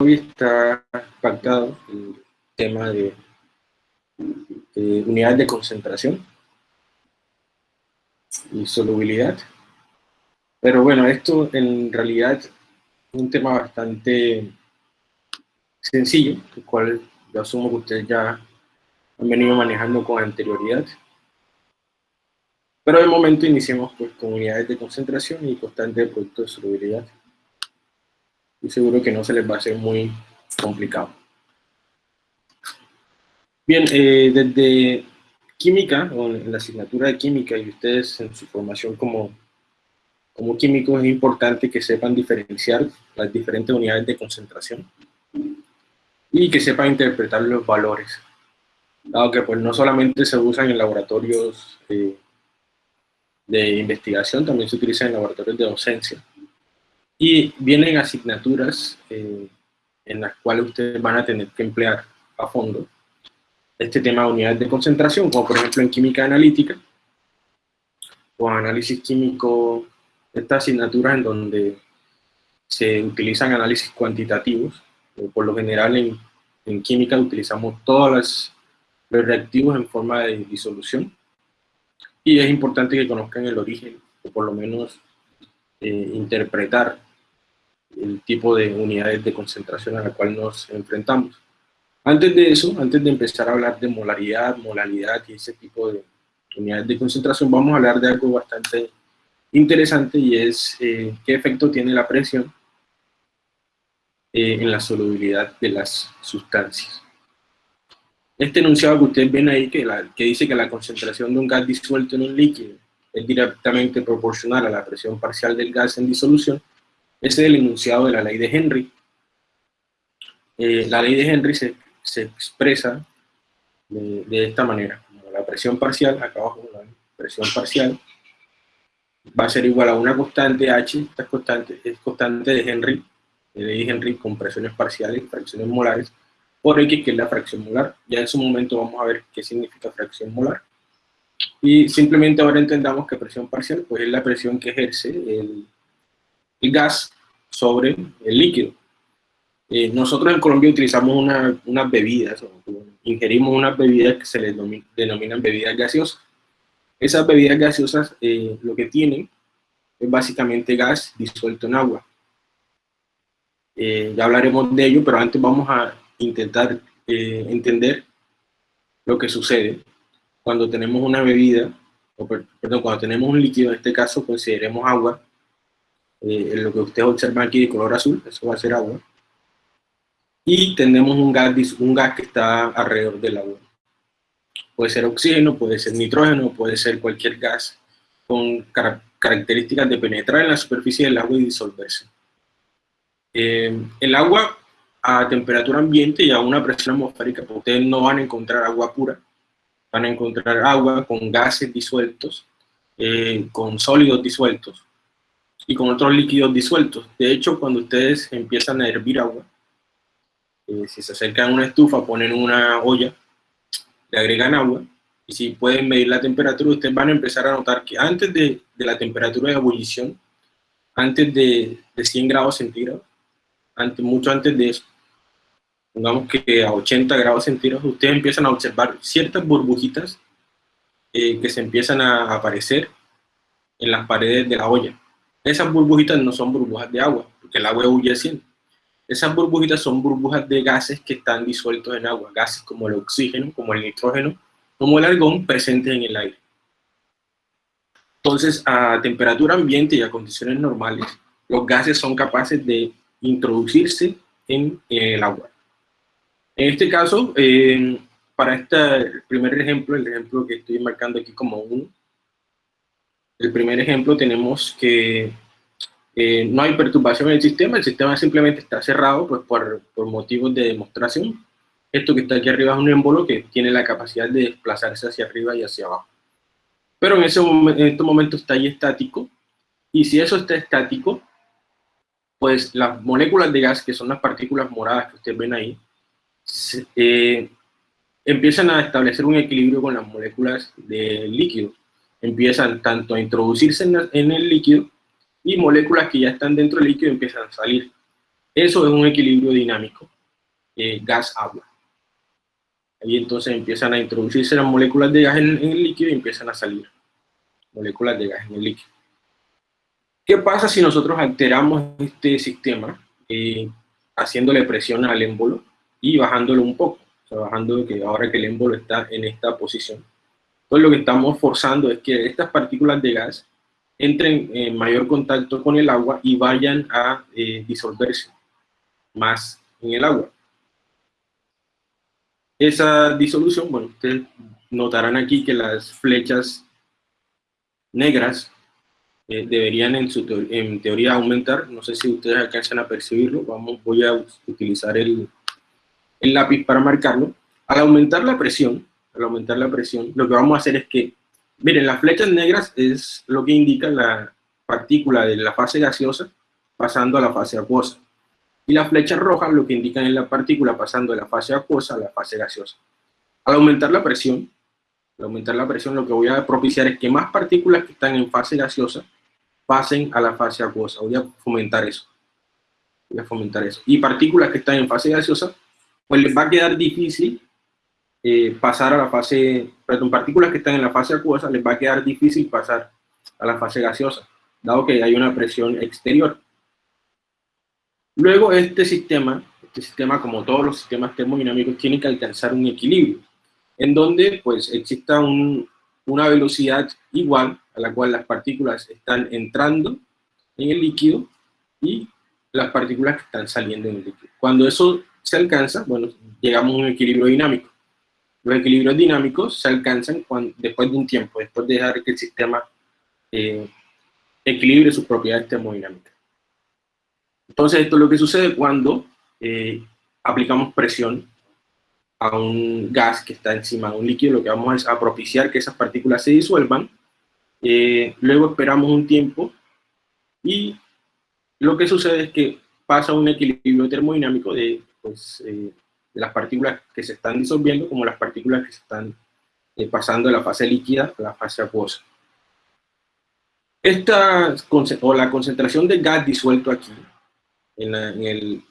hoy está pactado el tema de, unidades de concentración y solubilidad. Pero bueno, esto en realidad es un tema bastante sencillo, el cual yo asumo que ustedes ya han venido manejando con anterioridad. Pero de momento iniciemos pues, con unidades de concentración y constante de producto de solubilidad y seguro que no se les va a hacer muy complicado. Bien, eh, desde química, o en la asignatura de química, y ustedes en su formación como, como químicos, es importante que sepan diferenciar las diferentes unidades de concentración y que sepan interpretar los valores, dado que pues, no solamente se usan en laboratorios eh, de investigación, también se utilizan en laboratorios de docencia. Y vienen asignaturas eh, en las cuales ustedes van a tener que emplear a fondo este tema de unidades de concentración, como por ejemplo en química analítica, o análisis químico, estas asignaturas en donde se utilizan análisis cuantitativos, por lo general en, en química utilizamos todos los reactivos en forma de disolución, y es importante que conozcan el origen, o por lo menos eh, interpretar el tipo de unidades de concentración a la cual nos enfrentamos. Antes de eso, antes de empezar a hablar de molaridad, molalidad y ese tipo de unidades de concentración, vamos a hablar de algo bastante interesante y es eh, qué efecto tiene la presión eh, en la solubilidad de las sustancias. Este enunciado que ustedes ven ahí, que, que dice que la concentración de un gas disuelto en un líquido es directamente proporcional a la presión parcial del gas en disolución, ese es el enunciado de la ley de Henry. Eh, la ley de Henry se, se expresa de, de, esta manera, la presión parcial, acá abajo la presión parcial, va a ser igual a una constante H, esta constante es constante de Henry, de ley de Henry con presiones parciales fracciones molares, por X, que es la fracción molar. Ya en su momento vamos a ver qué significa fracción molar. Y simplemente ahora entendamos que presión parcial pues es la presión que ejerce el, el gas sobre el líquido. Eh, nosotros en Colombia utilizamos unas bebidas, ingerimos unas bebidas que se les denominan bebidas gaseosas. Esas bebidas gaseosas eh, lo que tienen es básicamente gas disuelto en agua. Eh, ya hablaremos de ello, pero antes vamos a intentar entender lo que sucede cuando tenemos una bebida, o perdón, cuando tenemos un líquido, en este caso consideremos agua, eh, lo que ustedes observan aquí de color azul, eso va a ser agua, y tenemos un gas, un gas que está alrededor del agua. Puede ser oxígeno, puede ser nitrógeno, puede ser cualquier gas con características de penetrar en la superficie del agua y disolverse. Eh, el agua a temperatura ambiente y a una presión atmosférica, pues ustedes no van a encontrar agua pura, van a encontrar agua con gases disueltos, eh, con sólidos disueltos, y con otros líquidos disueltos. De hecho, cuando ustedes empiezan a hervir agua, eh, si se acercan a una estufa, ponen una olla, le agregan agua, y si pueden medir la temperatura, ustedes van a empezar a notar que antes de, de la temperatura de ebullición, antes de, de 100 grados centígrados, antes, mucho antes de eso, pongamos que a 80 grados centígrados, ustedes empiezan a observar ciertas burbujitas eh, que se empiezan a aparecer en las paredes de la olla. Esas burbujitas no son burbujas de agua, porque el agua huye haciendo. Esas burbujitas son burbujas de gases que están disueltos en agua, gases como el oxígeno, como el nitrógeno, como el argón presentes en el aire. Entonces, a temperatura ambiente y a condiciones normales, los gases son capaces de introducirse en, el agua. En este caso, eh, para este primer ejemplo, el ejemplo que estoy marcando aquí como uno, el primer ejemplo tenemos que eh, no hay perturbación en el sistema, el sistema simplemente está cerrado pues, por, por, motivos de demostración. Esto que está aquí arriba es un émbolo que tiene la capacidad de desplazarse hacia arriba y hacia abajo. Pero en, ese en este momento está ahí estático, y si eso está estático, pues las moléculas de gas, que son las partículas moradas que ustedes ven ahí, eh, empiezan a establecer un equilibrio con las moléculas de líquido empiezan tanto a introducirse en, el líquido y moléculas que ya están dentro del líquido empiezan a salir. Eso es un equilibrio dinámico, eh, gas-agua. Ahí entonces empiezan a introducirse las moléculas de gas en, el líquido y empiezan a salir moléculas de gas en el líquido. ¿Qué pasa si nosotros alteramos este sistema eh, haciéndole presión al émbolo y bajándolo un poco? O que ahora que el émbolo está en esta posición. Entonces lo que estamos forzando es que estas partículas de gas entren en mayor contacto con el agua y vayan a eh, disolverse más en el agua. Esa disolución, bueno, ustedes notarán aquí que las flechas negras eh, deberían en, su en teoría aumentar, no sé si ustedes alcanzan a percibirlo, vamos, voy a utilizar el, el lápiz para marcarlo. Al aumentar la presión, al aumentar la presión, lo que vamos a hacer es que, miren, las flechas negras es lo que indica la partícula de la fase gaseosa pasando a la fase acuosa. Y las flechas rojas lo que indican es la partícula pasando de la fase acuosa a la fase gaseosa. Al aumentar la presión, al aumentar la presión lo que voy a propiciar es que más partículas que están en fase gaseosa pasen a la fase acuosa. Voy a fomentar eso. Voy a fomentar eso. Y partículas que están en fase gaseosa, pues les va a quedar difícil eh, pasar a la fase, perdón, partículas que están en la fase acuosa, les va a quedar difícil pasar a la fase gaseosa, dado que hay una presión exterior. Luego este sistema, este sistema como todos los sistemas termodinámicos, tiene que alcanzar un equilibrio, en donde pues exista una velocidad igual a la cual las partículas están entrando en el líquido y las partículas que están saliendo en el líquido. Cuando eso se alcanza, bueno, llegamos a un equilibrio dinámico. Los equilibrios dinámicos se alcanzan cuando, después de un tiempo, después de dejar que el sistema eh, equilibre sus propiedades termodinámicas. Entonces, esto es lo que sucede cuando eh, aplicamos presión a un gas que está encima de un líquido, lo que vamos a propiciar que esas partículas se disuelvan, eh, luego esperamos un tiempo y lo que sucede es que pasa un equilibrio termodinámico de, pues, eh, las partículas que se están disolviendo como las partículas que se están pasando de la fase líquida a la fase acuosa. Esta, o la concentración de gas disuelto aquí en, el,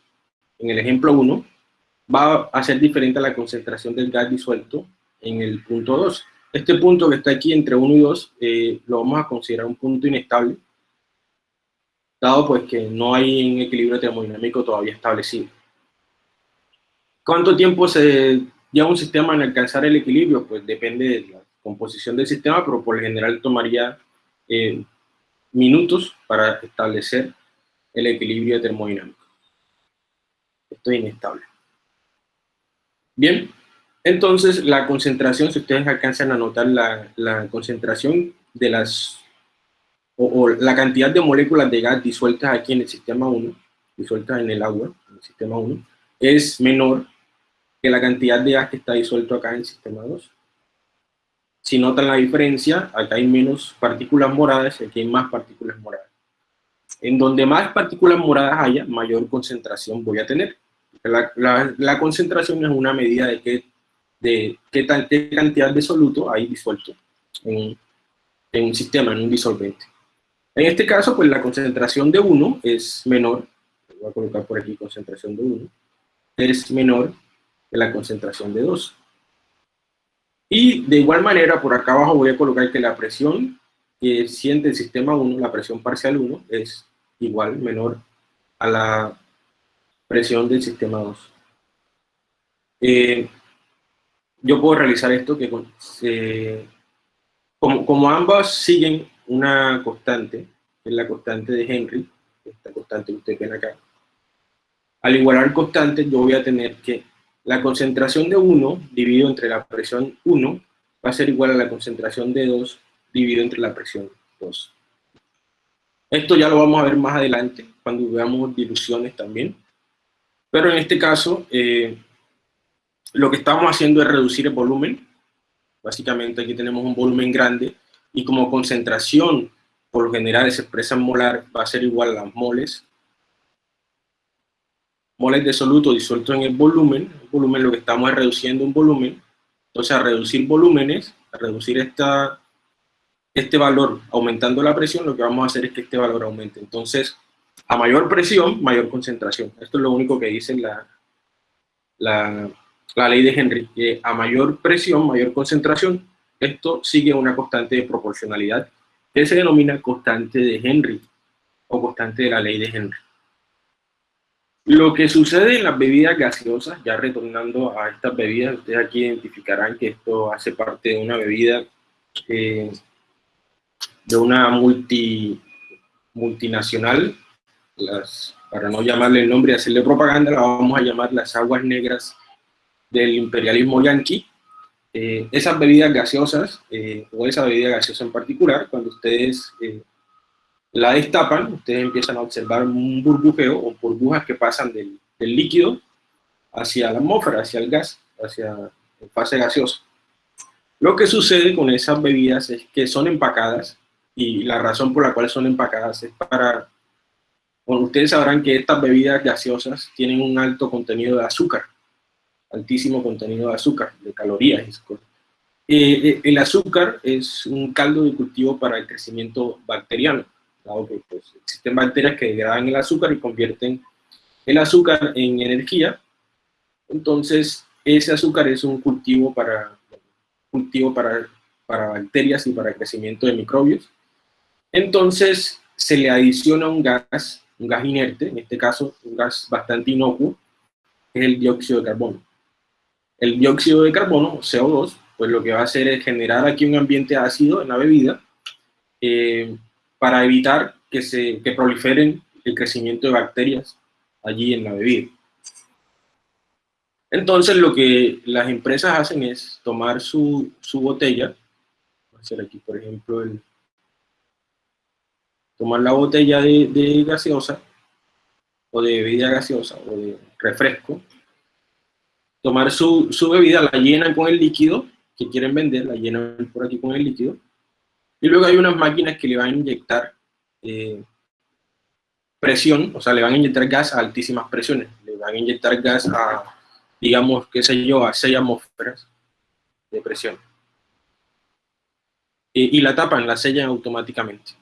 en el ejemplo 1, va a ser diferente a la concentración del gas disuelto en el punto 2. Este punto que está aquí entre 1 y 2 eh, lo vamos a considerar un punto inestable, dado pues que no hay un equilibrio termodinámico todavía establecido. ¿Cuánto tiempo se lleva un sistema en alcanzar el equilibrio? Pues depende de la composición del sistema, pero por lo general tomaría eh, minutos para establecer el equilibrio termodinámico. Esto es inestable. Bien, entonces la concentración, si ustedes alcanzan a notar la, concentración de las, o, la cantidad de moléculas de gas disueltas aquí en el sistema 1, disueltas en el agua, en el sistema 1, es menor que la cantidad de gas que está disuelto acá en el sistema 2. Si notan la diferencia, acá hay menos partículas moradas y aquí hay más partículas moradas. En donde más partículas moradas haya, mayor concentración voy a tener. La, concentración es una medida de qué, de qué, cantidad de soluto hay disuelto en, un sistema, en un disolvente. En este caso, pues la concentración de 1 es menor, voy a colocar por aquí concentración de 1, es menor que la concentración de 2. Y de igual manera, por acá abajo voy a colocar que la presión que siente el sistema 1, la presión parcial 1, es igual, menor a la presión del sistema 2. Eh, yo puedo realizar esto que como, como, ambas siguen una constante, que es la constante de Henry, esta constante que ustedes ven acá, al igualar constantes yo voy a tener que la concentración de 1 dividido entre la presión 1 va a ser igual a la concentración de 2 dividido entre la presión 2. Esto ya lo vamos a ver más adelante, cuando veamos diluciones también. Pero en este caso, eh, lo que estamos haciendo es reducir el volumen. Básicamente aquí tenemos un volumen grande y como concentración, por lo general se expresa en molar, va a ser igual a las moles. Moles de soluto disuelto en el volumen. Volumen lo que estamos es reduciendo un volumen. Entonces, a reducir volúmenes, a reducir esta, este valor aumentando la presión, lo que vamos a hacer es que este valor aumente. Entonces, A mayor presión, mayor concentración. Esto es lo único que dice la, la, la ley de Henry. Que a mayor presión, mayor concentración, esto sigue una constante de proporcionalidad que se denomina constante de Henry o constante de la ley de Henry. Lo que sucede en las bebidas gaseosas, ya retornando a estas bebidas, ustedes aquí identificarán que esto hace parte de una bebida eh, de una multi, multinacional, las, para no llamarle el nombre y hacerle propaganda, la vamos a llamar las aguas negras del imperialismo yanqui. Eh, esas bebidas gaseosas, eh, o esa bebida gaseosa en particular, cuando ustedes la destapan, ustedes empiezan a observar un burbujeo o burbujas que pasan del, líquido hacia la atmósfera, hacia el gas, hacia la fase gaseosa. Lo que sucede con esas bebidas es que son empacadas y la razón por la cual son empacadas es para... Bueno, ustedes sabrán que estas bebidas gaseosas tienen un alto contenido de azúcar, altísimo contenido de azúcar, de calorías. Eh, eh, el azúcar es un caldo de cultivo para el crecimiento bacteriano que pues, existen bacterias que degradan el azúcar y convierten el azúcar en energía. Entonces, ese azúcar es un cultivo para, cultivo para, para bacterias y para crecimiento de microbios. Entonces, se le adiciona un gas, un gas inerte, en este caso un gas bastante inocuo, que es el dióxido de carbono. El dióxido de carbono, CO2, pues lo que va a hacer es generar aquí un ambiente ácido en la bebida, eh, para evitar que, se, que proliferen el crecimiento de bacterias allí en la bebida. Entonces lo que las empresas hacen es tomar su, su botella, voy a hacer aquí por ejemplo el, tomar la botella de, de, gaseosa, o de bebida gaseosa, o de refresco, tomar su, su, bebida, la llenan con el líquido que quieren vender, la llenan por aquí con el líquido, y luego hay unas máquinas que le van a inyectar eh, presión, o sea, le van a inyectar gas a altísimas presiones. Le van a inyectar gas a, digamos, qué sé yo, a 6 atmósferas de presión. y la tapan, la sellan automáticamente.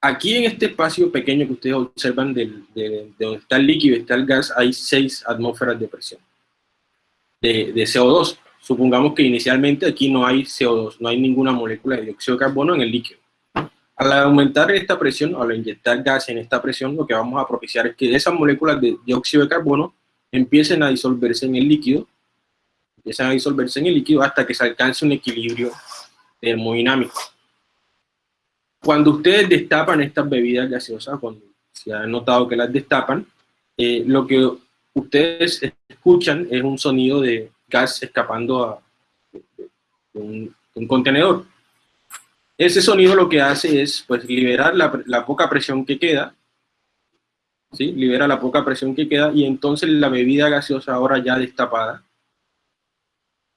Aquí en este espacio pequeño que ustedes observan de, de, donde está el líquido y está el gas, hay 6 atmósferas de presión de, de CO2. Supongamos que inicialmente aquí no hay CO2, no hay ninguna molécula de dióxido de carbono en el líquido. Al aumentar esta presión, al inyectar gas en esta presión, lo que vamos a propiciar es que esas moléculas de dióxido de carbono empiecen a disolverse en el líquido, empiezan a disolverse en el líquido hasta que se alcance un equilibrio termodinámico. Cuando ustedes destapan estas bebidas gaseosas, cuando se ha notado que las destapan, eh, lo que ustedes escuchan es un sonido de gas escapando a un, contenedor. Ese sonido lo que hace es pues, liberar la, poca presión que queda, ¿sí? libera la poca presión que queda y entonces la bebida gaseosa ahora ya destapada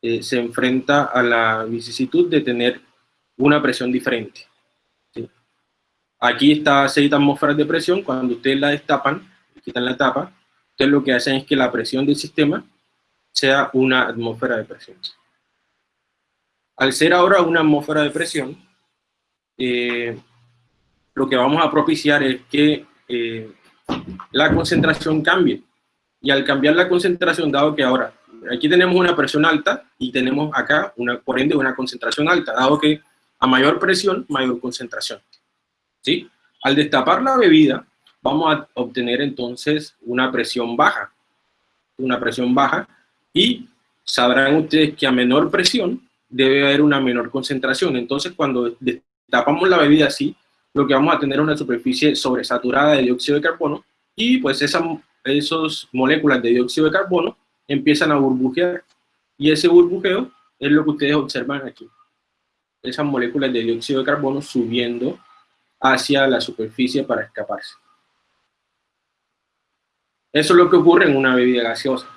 eh, se enfrenta a la vicisitud de tener una presión diferente. Aquí está 6 atmósferas de presión, cuando ustedes la destapan, quitan la tapa, ustedes lo que hacen es que la presión del sistema sea una atmósfera de presión. Al ser ahora una atmósfera de presión, eh, lo que vamos a propiciar es que eh, la concentración cambie. Y al cambiar la concentración, dado que ahora aquí tenemos una presión alta y tenemos acá, una, por ende, una concentración alta, dado que a mayor presión, mayor concentración. ¿Sí? Al destapar la bebida, vamos a obtener entonces una presión baja. Una presión baja y sabrán ustedes que a menor presión debe haber una menor concentración. Entonces, cuando tapamos la bebida así, lo que vamos a tener es una superficie sobresaturada de dióxido de carbono y pues esas esos moléculas de dióxido de carbono empiezan a burbujear y ese burbujeo es lo que ustedes observan aquí. Esas moléculas de dióxido de carbono subiendo hacia la superficie para escaparse. Eso es lo que ocurre en una bebida gaseosa.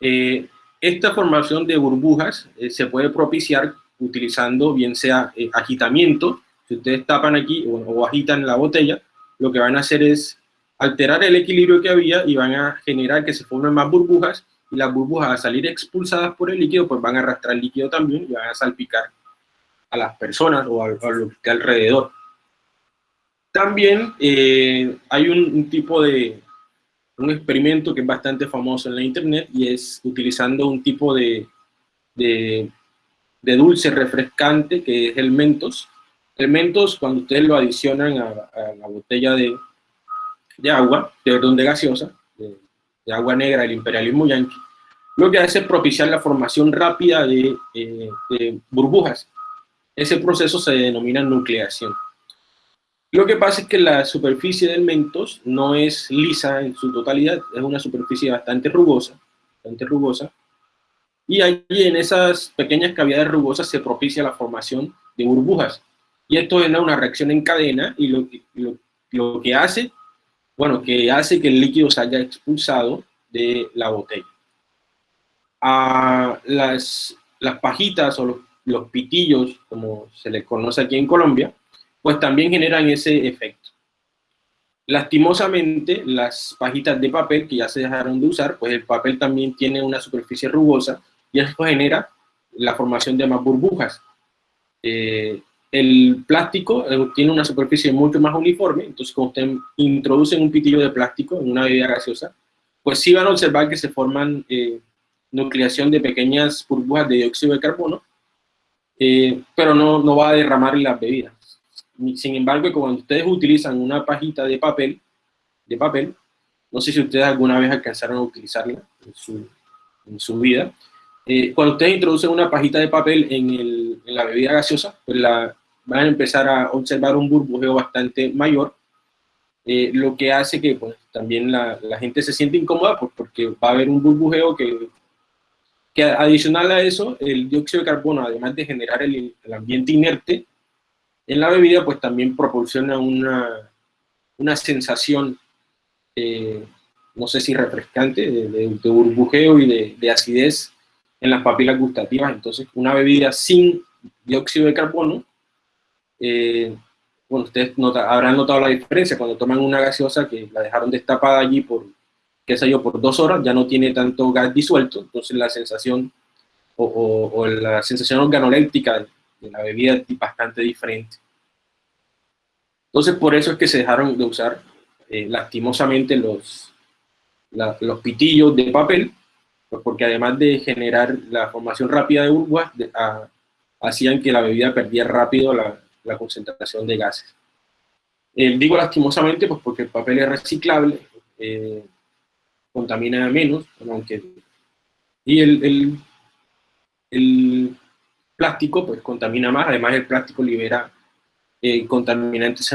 Eh, esta formación de burbujas eh, se puede propiciar utilizando bien sea eh, agitamiento, si ustedes tapan aquí o, agitan la botella, lo que van a hacer es alterar el equilibrio que había y van a generar que se formen más burbujas y las burbujas a salir expulsadas por el líquido pues van a arrastrar líquido también y van a salpicar a las personas o a, lo que alrededor. También eh, hay un, tipo de, un experimento que es bastante famoso en la internet y es utilizando un tipo de, de, dulce refrescante que es el Mentos. El Mentos, cuando ustedes lo adicionan a, la botella de, de agua, de perdón, de gaseosa, de, agua negra, el imperialismo yanqui, lo que hace es propiciar la formación rápida de, eh, de burbujas. Ese proceso se denomina nucleación. Lo que pasa es que la superficie del mentos no es lisa en su totalidad, es una superficie bastante rugosa, bastante rugosa, y allí en esas pequeñas cavidades rugosas se propicia la formación de burbujas. Y esto es una reacción en cadena y lo, que hace, bueno, que hace que el líquido se haya expulsado de la botella. A las, las pajitas o los, los pitillos, como se les conoce aquí en Colombia, pues también generan ese efecto. Lastimosamente, las pajitas de papel que ya se dejaron de usar, pues el papel también tiene una superficie rugosa y eso genera la formación de más burbujas. Eh, el plástico eh, tiene una superficie mucho más uniforme, entonces cuando usted introduce un pitillo de plástico en una bebida gaseosa, pues sí van a observar que se forman eh, nucleación de pequeñas burbujas de dióxido de carbono, pero no, no va a derramar las bebidas. Sin embargo, cuando ustedes utilizan una pajita de papel, de papel, no sé si ustedes alguna vez alcanzaron a utilizarla en su, vida, eh, cuando ustedes introducen una pajita de papel en, la bebida gaseosa, pues la, van a empezar a observar un burbujeo bastante mayor, eh, lo que hace que pues, también la, gente se siente incómoda pues, porque va a haber un burbujeo que, que adicional a eso, el dióxido de carbono, además de generar el, el ambiente inerte, en la bebida, pues también proporciona una, una sensación, eh, no sé si refrescante, de, burbujeo y de, acidez en las papilas gustativas. Entonces, una bebida sin dióxido de carbono, eh, bueno, ustedes habrán notado la diferencia cuando toman una gaseosa que la dejaron destapada allí por, qué sé por dos horas, ya no tiene tanto gas disuelto, entonces la sensación o, la sensación organoléptica de la bebida bastante diferente. Entonces, por eso es que se dejaron de usar eh, lastimosamente los, los pitillos de papel, pues porque además de generar la formación rápida de burbujas, hacían que la bebida perdiera rápido la, concentración de gases. Eh, digo lastimosamente, pues porque el papel es reciclable, eh, contamina menos, aunque, y el, el, el plástico pues contamina más, además el plástico libera eh, contaminantes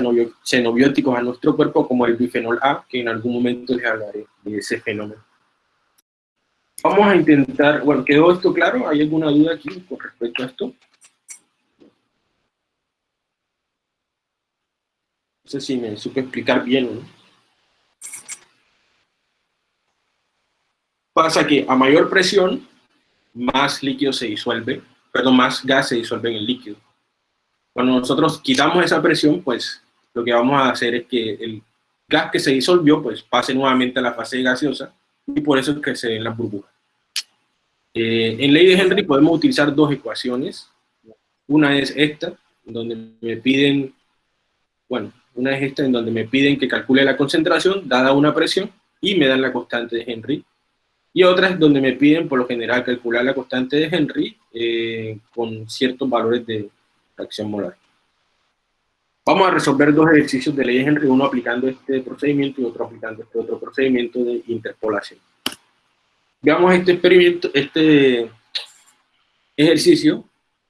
xenobióticos a nuestro cuerpo como el bifenol A, que en algún momento les hablaré de ese fenómeno. Vamos a intentar, bueno, ¿quedó esto claro? ¿Hay alguna duda aquí con respecto a esto? No sé si me supe explicar bien no. Pasa que a mayor presión, más líquido se disuelve perdón, más gas se disuelve en el líquido. Cuando nosotros quitamos esa presión, pues lo que vamos a hacer es que el gas que se disolvió, pues pase nuevamente a la fase gaseosa y por eso es que se ven las burbujas. Eh, en ley de Henry podemos utilizar dos ecuaciones. Una es esta, donde me piden, bueno, una es esta en donde me piden que calcule la concentración dada una presión y me dan la constante de Henry y otras donde me piden por lo general calcular la constante de Henry eh, con ciertos valores de fracción molar. Vamos a resolver dos ejercicios de ley Henry, uno aplicando este procedimiento y otro aplicando este otro procedimiento de interpolación. Veamos este experimento, este ejercicio,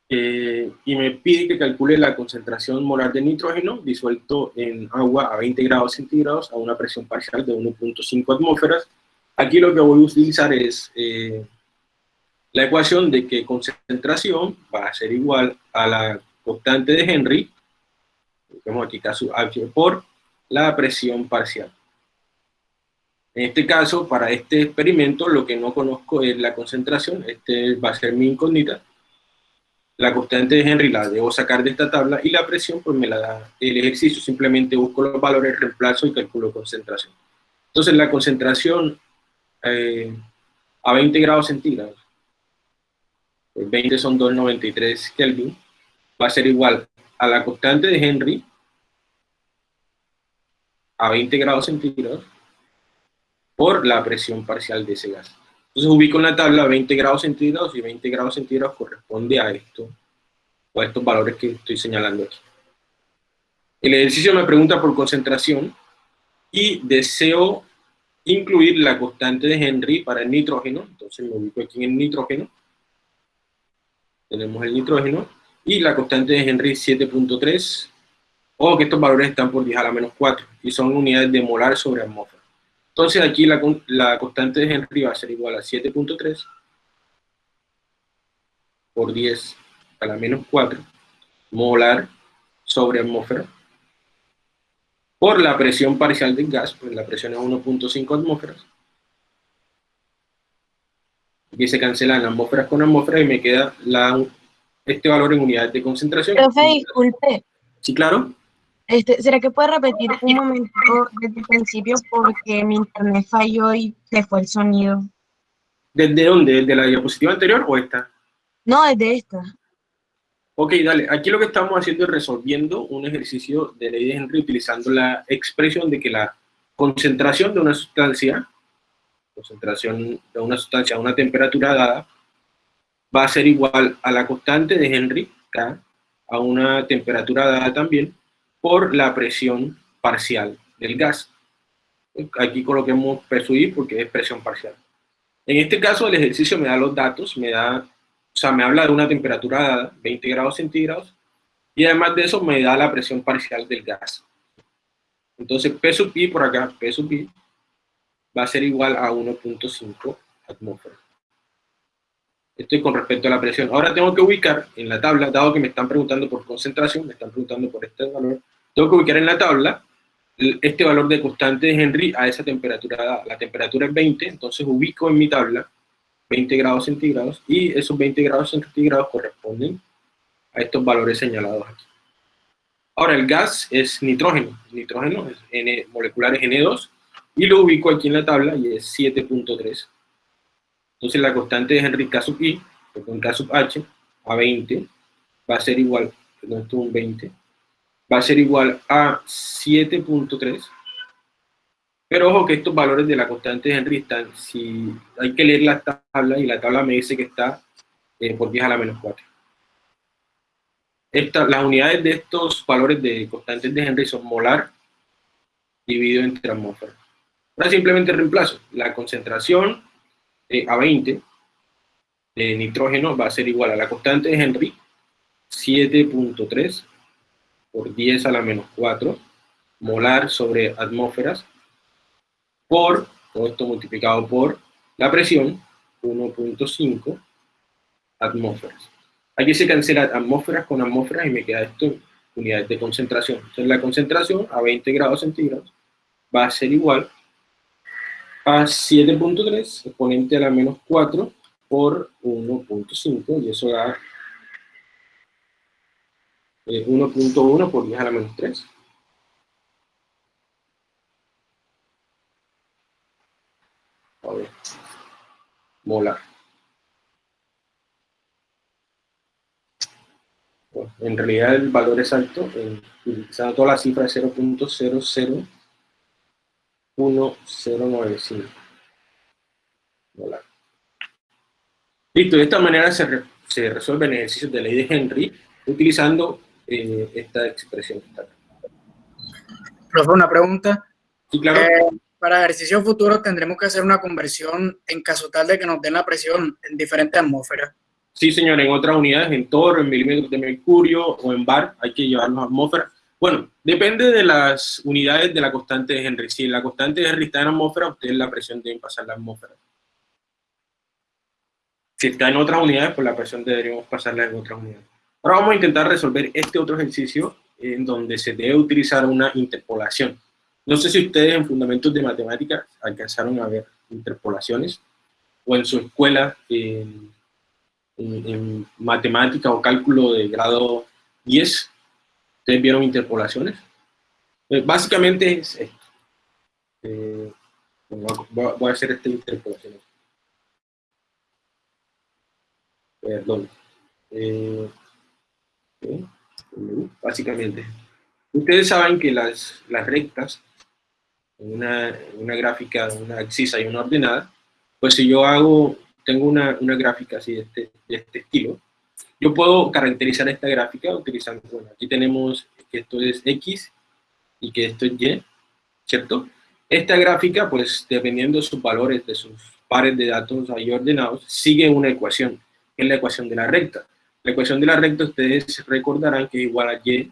eh, y me pide que calcule la concentración molar de nitrógeno disuelto en agua a 20 grados centígrados a una presión parcial de 1.5 atmósferas Aquí lo que voy a utilizar es eh, la ecuación de que concentración va a ser igual a la constante de Henry, vemos aquí caso por la presión parcial. En este caso, para este experimento, lo que no conozco es la concentración, este va a ser mi incógnita. La constante de Henry la debo sacar de esta tabla y la presión pues me la da el ejercicio, simplemente busco los valores, reemplazo y calculo concentración. Entonces la concentración eh, a 20 grados centígrados, 20 pues son 293 Kelvin, va a ser igual a la constante de Henry a 20 grados centígrados por la presión parcial de ese gas. Entonces ubico en la tabla 20 grados centígrados y 20 grados centígrados corresponde a esto, o a estos valores que estoy señalando aquí. El ejercicio me pregunta por concentración y deseo incluir la constante de Henry para el nitrógeno, entonces me ubico aquí en el nitrógeno, tenemos el nitrógeno, y la constante de Henry 7.3, o que estos valores están por 10 a la menos 4, y son unidades de molar sobre atmósfera. Entonces aquí la, la constante de Henry va a ser igual a 7.3 por 10 a la menos 4 molar sobre atmósfera por la presión parcial del gas, pues la presión es 1.5 atmósferas. Aquí se cancelan atmósferas con atmósferas y me queda la, este valor en unidades de concentración. Profe, disculpe. Sí, claro. Este, ¿Será que puede repetir un momento desde el principio porque mi internet falló y se fue el sonido? ¿Desde dónde? ¿Desde la diapositiva anterior o esta? No, desde esta. Ok, dale. Aquí lo que estamos haciendo es resolviendo un ejercicio de ley de Henry utilizando la expresión de que la concentración de una sustancia, concentración de una sustancia a una temperatura dada, va a ser igual a la constante de Henry, K, a una temperatura dada también, por la presión parcial del gas. Aquí coloquemos peso I porque es presión parcial. En este caso el ejercicio me da los datos, me da, o sea, me habla de una temperatura dada, 20 grados centígrados, y además de eso me da la presión parcial del gas. Entonces P sub I por acá, P sub I, va a ser igual a 1.5 atmósferas. Esto es con respecto a la presión. Ahora tengo que ubicar en la tabla, dado que me están preguntando por concentración, me están preguntando por este valor, tengo que ubicar en la tabla este valor de constante de Henry a esa temperatura. La temperatura es 20, entonces ubico en mi tabla 20 grados centígrados, y esos 20 grados centígrados corresponden a estos valores señalados aquí. Ahora, el gas es nitrógeno. Nitrógeno es N, molecular es N2, y lo ubico aquí en la tabla, y es 7.3 entonces la constante de Henry K sub I, con K sub H, a 20, va a ser igual, perdón, esto es un 20, va a ser igual a 7.3, pero ojo que estos valores de la constante de Henry están, si hay que leer la tabla, y la tabla me dice que está eh, por 10 a la menos 4. Esta, las unidades de estos valores de constantes de Henry son molar dividido entre atmósfera. Ahora simplemente reemplazo la concentración eh, a 20 de nitrógeno va a ser igual a la constante de Henry, 7.3 por 10 a la menos 4 molar sobre atmósferas por, todo esto multiplicado por la presión, 1.5 atmósferas. Aquí se cancela atmósferas con atmósferas y me queda esto unidades de concentración. Entonces la concentración a 20 grados centígrados va a ser igual a 7.3 exponente a la menos 4 por 1.5 y eso da 1.1 eh, por 10 a la menos 3. A ver, molar. Bueno, en realidad el valor exacto, eh, utilizando toda la cifra de 0.00 1095 Listo, de esta manera se, se resuelven ejercicios de ley de Henry utilizando eh, esta expresión. Profe, una pregunta. Sí, claro. Eh, para ejercicios futuros tendremos que hacer una conversión en caso tal de que nos den la presión en diferentes atmósferas. Sí, señor, en otras unidades, en torre, en milímetros de mercurio o en bar, hay que llevarnos atmósferas. Bueno, depende de las unidades de la constante de Henry. Si la constante de Henry está en atmósfera, ustedes la presión deben pasar la atmósfera. Si está en otras unidades, pues la presión deberíamos pasarla en otras unidades. Ahora vamos a intentar resolver este otro ejercicio en donde se debe utilizar una interpolación. No sé si ustedes en fundamentos de matemáticas alcanzaron a ver interpolaciones o en su escuela en, en matemática o cálculo de grado 10 ¿Ustedes vieron interpolaciones? Eh, básicamente es esto. Eh, voy, a, hacer esta interpolación. Perdón. Eh, básicamente. Ustedes saben que las, las rectas una, una gráfica, una excisa y una ordenada, pues si yo hago, tengo una, una gráfica así de este, de este estilo, yo puedo caracterizar esta gráfica utilizando, bueno, aquí tenemos que esto es X y que esto es Y, ¿cierto? Esta gráfica, pues dependiendo de sus valores, de sus pares de datos ahí ordenados, sigue una ecuación, que es la ecuación de la recta. La ecuación de la recta ustedes recordarán que es igual a Y,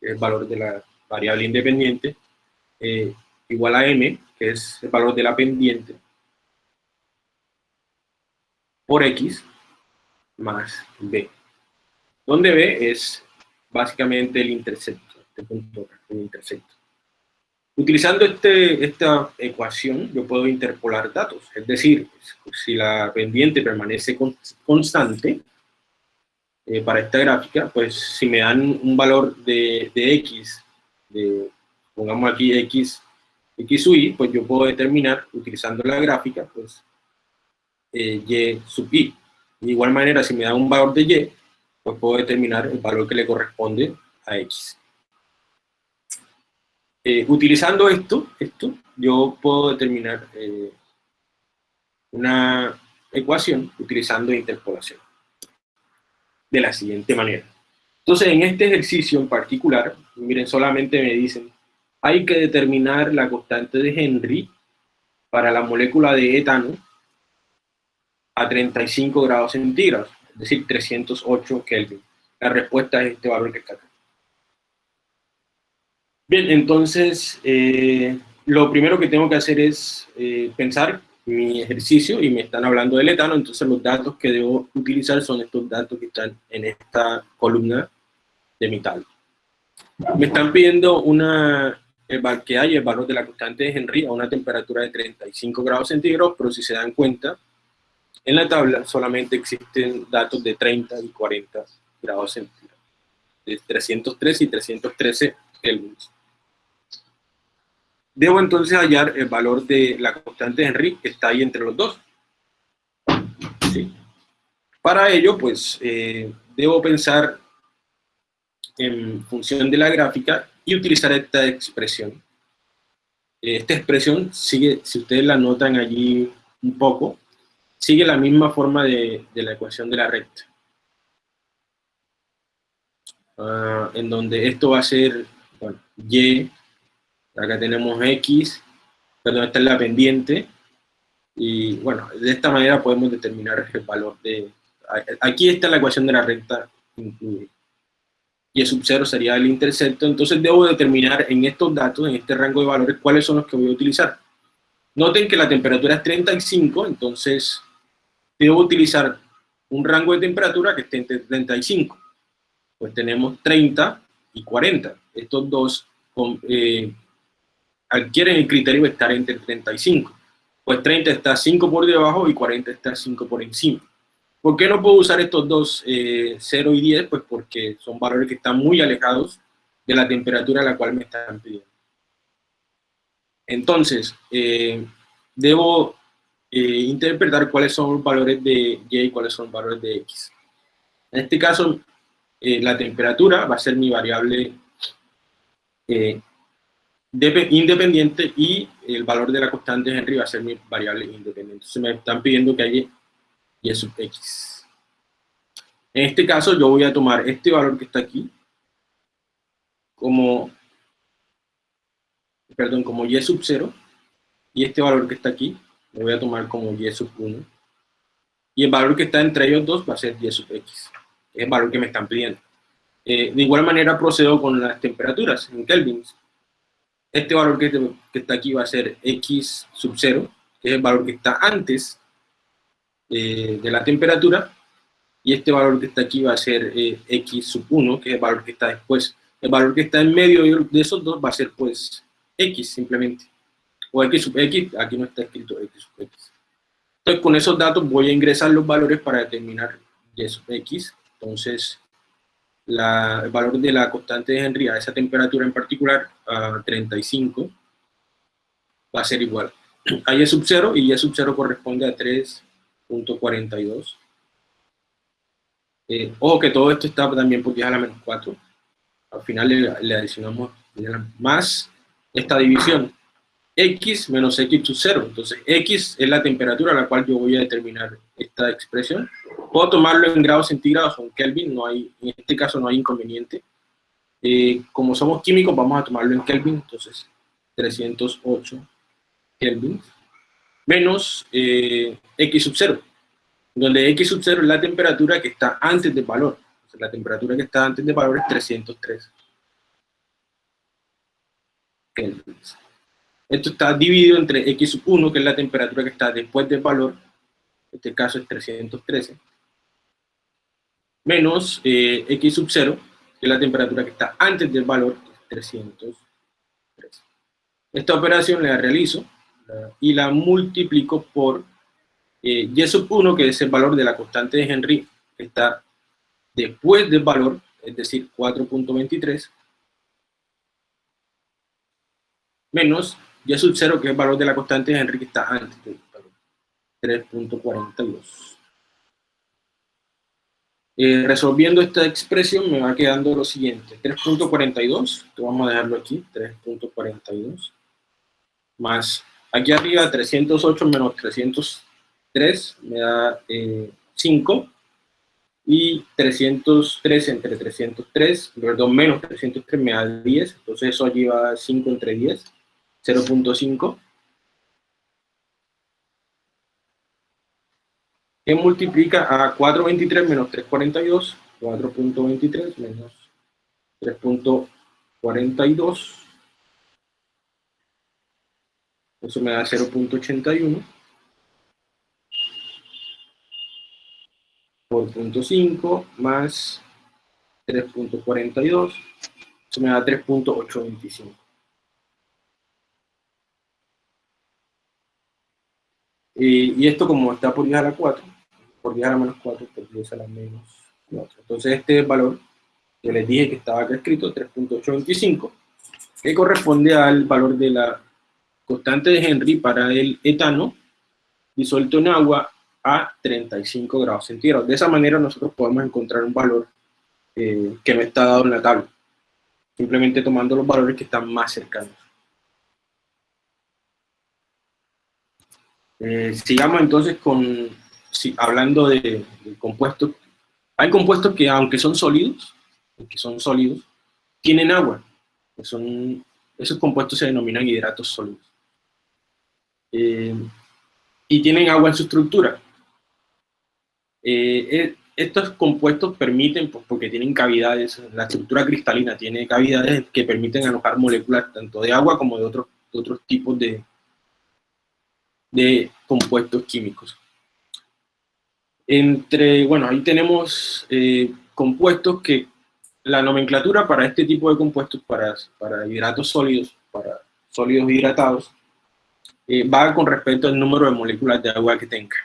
el valor de la variable independiente, eh, igual a m, que es el valor de la pendiente, por x más b. Donde b es básicamente el intercepto, este punto, el intercepto. Utilizando este, esta ecuación, yo puedo interpolar datos. Es decir, si la pendiente permanece constante, eh, para esta gráfica, pues si me dan un valor de, de x, de, pongamos aquí x x sub y, pues yo puedo determinar, utilizando la gráfica, pues eh, y sub i. De igual manera, si me da un valor de y, pues puedo determinar el valor que le corresponde a x. Eh, utilizando esto, esto, yo puedo determinar eh, una ecuación utilizando interpolación. De la siguiente manera. Entonces, en este ejercicio en particular, miren, solamente me dicen hay que determinar la constante de Henry para la molécula de etano a 35 grados centígrados, es decir, 308 Kelvin. La respuesta es este valor que está acá. Bien, entonces, eh, lo primero que tengo que hacer es eh, pensar mi ejercicio y me están hablando del etano, entonces los datos que debo utilizar son estos datos que están en esta columna de mi tabla. Me están pidiendo una el que hay el valor de la constante de Henry a una temperatura de 35 grados centígrados, pero si se dan cuenta, en la tabla solamente existen datos de 30 y 40 grados centígrados, de 303 y 313 kelvins. Debo entonces hallar el valor de la constante de Henry, que está ahí entre los dos. Para ello, pues, eh, debo pensar en función de la gráfica y utilizar esta expresión. Esta expresión sigue, si ustedes la notan allí un poco, sigue la misma forma de, la ecuación de la recta. Ah, en donde esto va a ser, bueno, y, acá tenemos x, perdón, esta es la pendiente, y bueno, de esta manera podemos determinar el valor de, aquí está la ecuación de la recta incluida y el sub 0 sería el intercepto, entonces debo determinar en estos datos, en este rango de valores, cuáles son los que voy a utilizar. Noten que la temperatura es 35, entonces debo utilizar un rango de temperatura que esté entre 35. Pues tenemos 30 y 40. Estos dos eh, adquieren el criterio de estar entre 35. Pues 30 está 5 por debajo y 40 está 5 por encima. ¿Por qué no puedo usar estos dos, 0 eh, y 10? Pues porque son valores que están muy alejados de la temperatura a la cual me están pidiendo. Entonces, eh, debo eh, interpretar cuáles son los valores de Y y cuáles son los valores de X. En este caso, la temperatura va a ser mi variable independiente y el valor de la constante Henry va a ser mi variable independiente. Entonces me están pidiendo que haya y sub x. En este caso yo voy a tomar este valor que está aquí como, perdón, como y sub 0 y este valor que está aquí lo voy a tomar como y sub 1 y el valor que está entre ellos dos va a ser y sub x, es el valor que me están pidiendo. Eh, de igual manera procedo con las temperaturas en kelvins. Este valor que, que está aquí va a ser x sub 0, que es el valor que está antes eh, de la temperatura, y este valor que está aquí va a ser eh, x sub 1, que es el valor que está después. El valor que está en medio de esos dos va a ser pues x simplemente, o x sub x, aquí no está escrito x sub x. Entonces con esos datos voy a ingresar los valores para determinar y sub x, entonces la, el valor de la constante de Henry a esa temperatura en particular, a 35, va a ser igual a y sub 0, y y sub 0 corresponde a 3 .42. Eh, ojo que todo esto está también por 10 a la menos 4. Al final le, adicionamos más esta división. X menos X sub 0. Entonces, X es la temperatura a la cual yo voy a determinar esta expresión. Puedo tomarlo en grados centígrados o en Kelvin, no hay, en este caso no hay inconveniente. Eh, como somos químicos, vamos a tomarlo en Kelvin, entonces 308 Kelvin menos eh, X sub 0, donde X sub 0 es la temperatura que está antes del valor. la temperatura que está antes del valor es 303 Kelvin. Esto está dividido entre X sub 1, que es la temperatura que está después del valor, en este caso es 313, menos eh, X sub 0, que es la temperatura que está antes del valor, 313. Esta operación la realizo y la multiplico por eh, Y sub 1, que es el valor de la constante de Henry, que está después del valor, es decir, 4.23, menos y sub 0, que es el valor de la constante de Henry, que está antes del 3.42. Eh, resolviendo esta expresión me va quedando lo siguiente, 3.42, vamos a dejarlo aquí, 3.42, más aquí arriba 308 menos 303 me da 5, eh, y 303 entre 303, perdón, menos 303 me da 10, entonces eso allí va 5 entre 10, 0.5, que multiplica a 4.23 menos 3.42, 4.23 menos 3.42, eso me da 0.81, por 0.5 más 3.42, eso me da 3.825. Y, esto como está por 10 a la 4, por 10 a la menos 4, por 10 a la menos 4. Entonces este valor que les dije que estaba acá escrito, 3.825, que corresponde al valor de la constante de Henry para el etano disuelto en agua a 35 grados centígrados. De esa manera nosotros podemos encontrar un valor eh, que no está dado en la tabla, simplemente tomando los valores que están más cercanos. Eh, sigamos entonces con, hablando de, compuestos. Hay compuestos que aunque son sólidos, que son sólidos, tienen agua. son, esos compuestos se denominan hidratos sólidos. Eh, y tienen agua en su estructura. Eh, estos compuestos permiten, pues, porque tienen cavidades, la estructura cristalina tiene cavidades que permiten alojar moléculas tanto de agua como de otros, de otros tipos de, de compuestos químicos. Entre, bueno, ahí tenemos eh, compuestos que la nomenclatura para este tipo de compuestos, para, para hidratos sólidos, para sólidos hidratados, eh, va con respecto al número de moléculas de agua que tenga.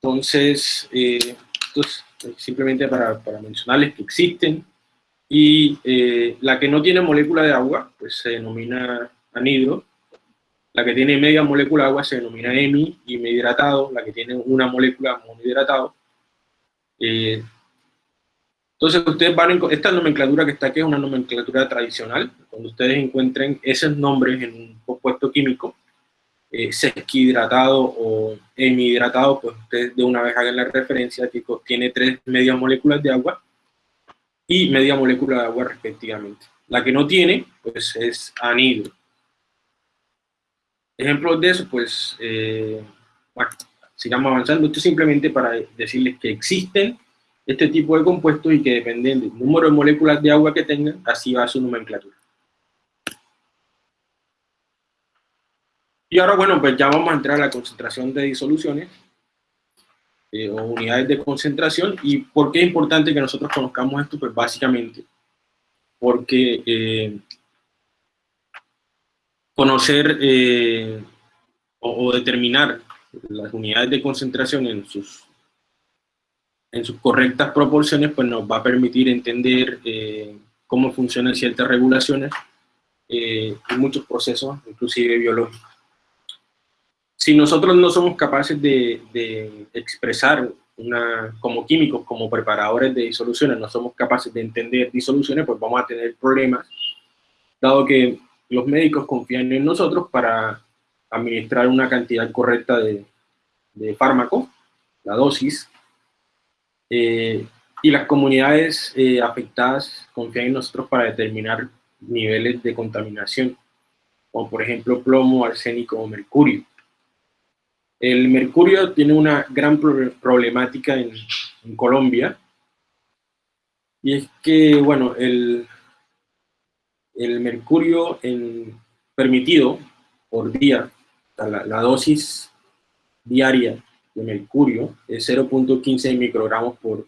Entonces, eh, simplemente para, para, mencionarles que existen, y la que no tiene molécula de agua, pues se denomina anhidro, la que tiene media molécula de agua se denomina hemi y medio hidratado, la que tiene una molécula monohidratado. Eh, entonces ustedes van a, esta nomenclatura que está aquí es una nomenclatura tradicional, cuando ustedes encuentren esos nombres en un compuesto químico, eh, sesquihidratado o hemihidratado, pues ustedes de una vez hagan la referencia que tiene tres medias moléculas de agua y media molécula de agua respectivamente. La que no tiene, pues es anhidro. Ejemplos de eso, pues, eh, sigamos avanzando. Esto es simplemente para decirles que existen este tipo de compuestos y que dependen del número de moléculas de agua que tengan, así va su nomenclatura. Y ahora, bueno, pues ya vamos a entrar a la concentración de disoluciones eh, o unidades de concentración. ¿Y por qué es importante que nosotros conozcamos esto? Pues básicamente porque eh, conocer eh, o, determinar las unidades de concentración en sus, en sus correctas proporciones, pues nos va a permitir entender eh, cómo funcionan ciertas regulaciones eh, muchos procesos, inclusive biológicos. Si nosotros no somos capaces de, de expresar una, como químicos, como preparadores de disoluciones, no somos capaces de entender disoluciones, pues vamos a tener problemas, dado que los médicos confían en nosotros para administrar una cantidad correcta de, fármaco, la dosis, eh, y las comunidades eh, afectadas confían en nosotros para determinar niveles de contaminación, como por ejemplo plomo, arsénico o mercurio. El mercurio tiene una gran problemática en, Colombia, y es que, bueno, el, el mercurio en, permitido por día, la, la dosis diaria de mercurio es 0.15 microgramos por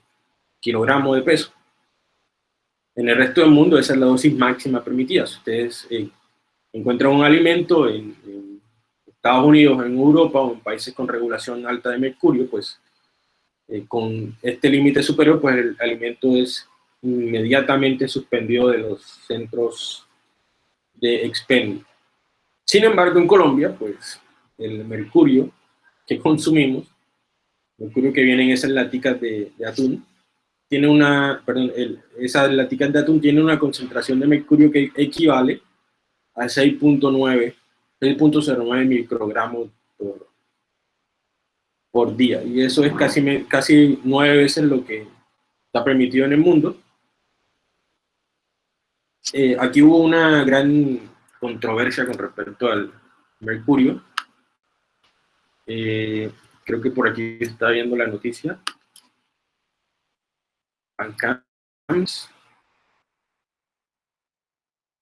kilogramo de peso. En el resto del mundo esa es la dosis máxima permitida. Si ustedes eh, encuentran un alimento en, Estados Unidos, en Europa o en países con regulación alta de mercurio, pues eh, con este límite superior, pues el alimento es inmediatamente suspendido de los centros de expendio. Sin embargo, en Colombia, pues el mercurio que consumimos, mercurio que viene en esas laticas de, atún, tiene una, perdón, esas laticas de atún tiene una concentración de mercurio que equivale a 6.9, 6.09 microgramos por, por día. Y eso es casi, casi nueve veces lo que está permitido en el mundo. Eh, aquí hubo una gran controversia con respecto al mercurio, eh, creo que por aquí está viendo la noticia. Bancams.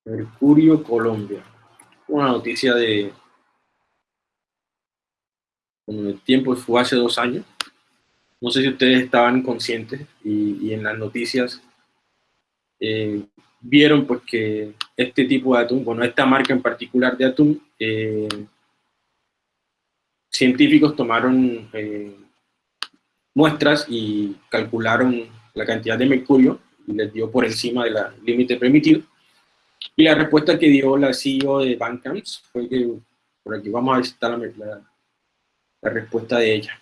Mercurio, Colombia. Una noticia de... Con el tiempo fue hace dos años. No sé si ustedes estaban conscientes y, en las noticias eh, vieron pues que este tipo de atún, bueno, esta marca en particular de atún, eh, científicos tomaron eh, muestras y calcularon la cantidad de mercurio y les dio por encima del límite permitido. Y la respuesta que dio la CEO de Bancamps fue que, por aquí vamos a visitar la, la respuesta de ella.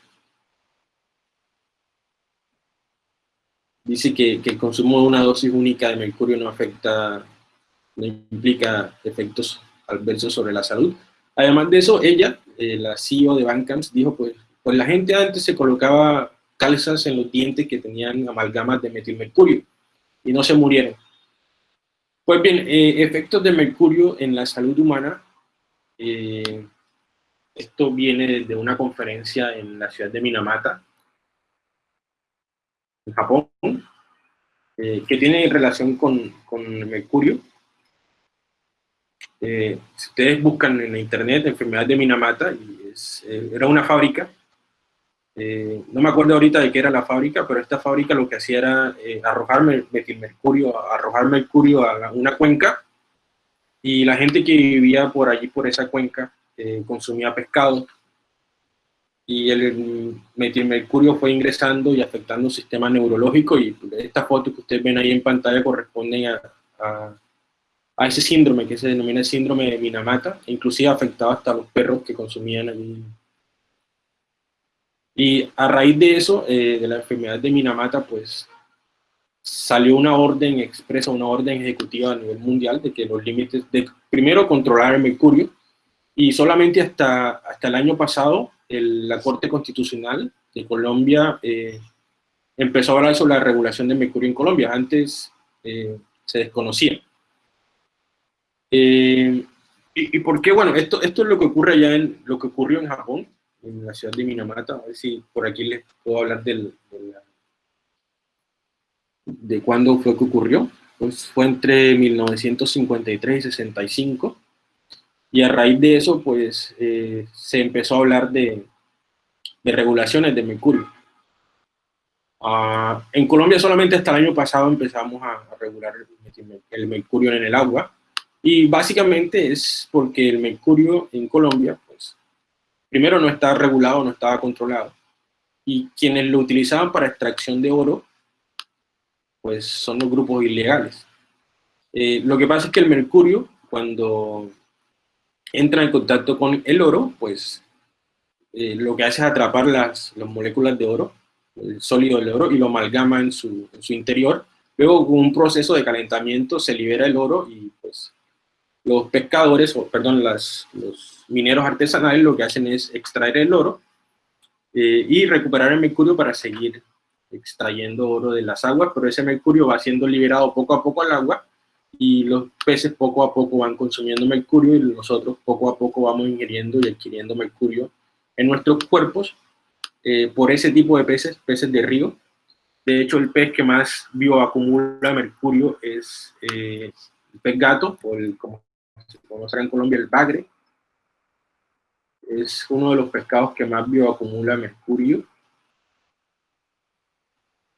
Dice que, que, el consumo de una dosis única de mercurio no afecta, no implica efectos adversos sobre la salud. Además de eso, ella eh, la CEO de Bancamps, dijo, pues, pues la gente antes se colocaba calzas en los dientes que tenían amalgamas de metilmercurio y no se murieron. Pues bien, eh, efectos de mercurio en la salud humana, eh, esto viene de una conferencia en la ciudad de Minamata, Japón, que tiene relación con, con mercurio. Eh, si ustedes buscan en la internet enfermedad de Minamata, eh, era una fábrica, eh, no me acuerdo ahorita de qué era la fábrica, pero esta fábrica lo que hacía era arrojar metilmercurio, arrojar mercurio a una cuenca, y la gente que vivía por allí, por esa cuenca, consumía pescado, y el metilmercurio fue ingresando y afectando el sistema neurológico, y esta foto que ustedes ven ahí en pantalla corresponden a a ese síndrome que se denomina el síndrome de Minamata, inclusive afectaba hasta a los perros que consumían allí. Y a raíz de eso, eh, de la enfermedad de Minamata, pues salió una orden expresa, una orden ejecutiva a nivel mundial de que los límites, de primero controlar el mercurio, y solamente hasta, hasta el año pasado la Corte Constitucional de Colombia eh, empezó a hablar sobre la regulación del mercurio en Colombia, antes eh, se desconocía. Eh, y, por qué? Bueno, esto, esto es lo que ocurre allá en, lo que ocurrió en Japón, en la ciudad de Minamata, a ver si por aquí les puedo hablar del, de, cuándo fue que ocurrió. Pues fue entre 1953 y 65, y a raíz de eso, pues, eh, se empezó a hablar de, de regulaciones de mercurio. Ah, en Colombia solamente hasta el año pasado empezamos a, a regular el mercurio en el agua, y básicamente es porque el mercurio en Colombia, pues, primero no estaba regulado, no estaba controlado. Y quienes lo utilizaban para extracción de oro, pues son los grupos ilegales. Eh, lo que pasa es que el mercurio, cuando entra en contacto con el oro, pues eh, lo que hace es atrapar las, las, moléculas de oro, el sólido del oro, y lo amalgama en su, su interior. Luego, con un proceso de calentamiento, se libera el oro y pues los pescadores, o perdón, los mineros artesanales lo que hacen es extraer el oro eh, y recuperar el mercurio para seguir extrayendo oro de las aguas, pero ese mercurio va siendo liberado poco a poco al agua y los peces poco a poco van consumiendo mercurio y nosotros poco a poco vamos ingiriendo y adquiriendo mercurio en nuestros cuerpos eh, por ese tipo de peces, peces de río. De hecho, el pez que más bioacumula mercurio es eh, el pez gato, o el, como se conoce en Colombia, el bagre. Es uno de los pescados que más bioacumula mercurio.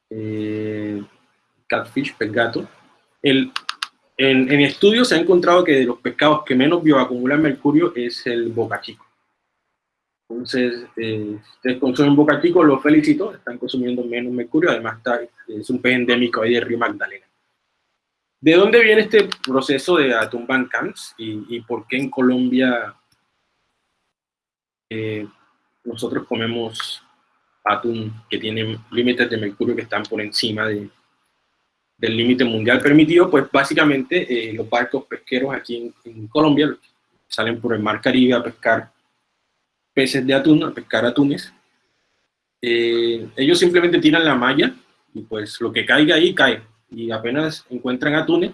Eh, catfish, pez gato. El, en, en, estudios se ha encontrado que de los pescados que menos bioacumulan mercurio es el boca chico. Entonces, eh, ustedes consumen boca chico, los felicito, están consumiendo menos mercurio, además está, es un pez endémico ahí de Río Magdalena. ¿De dónde viene este proceso de atún Bancans y, y por qué en Colombia eh, nosotros comemos atún que tiene límites de mercurio que están por encima de, del límite mundial permitido, pues básicamente eh, los barcos pesqueros aquí en, Colombia salen por el mar Caribe a pescar peces de atún, a pescar atunes. Eh, ellos simplemente tiran la malla y pues lo que caiga ahí cae. Y apenas encuentran atunes,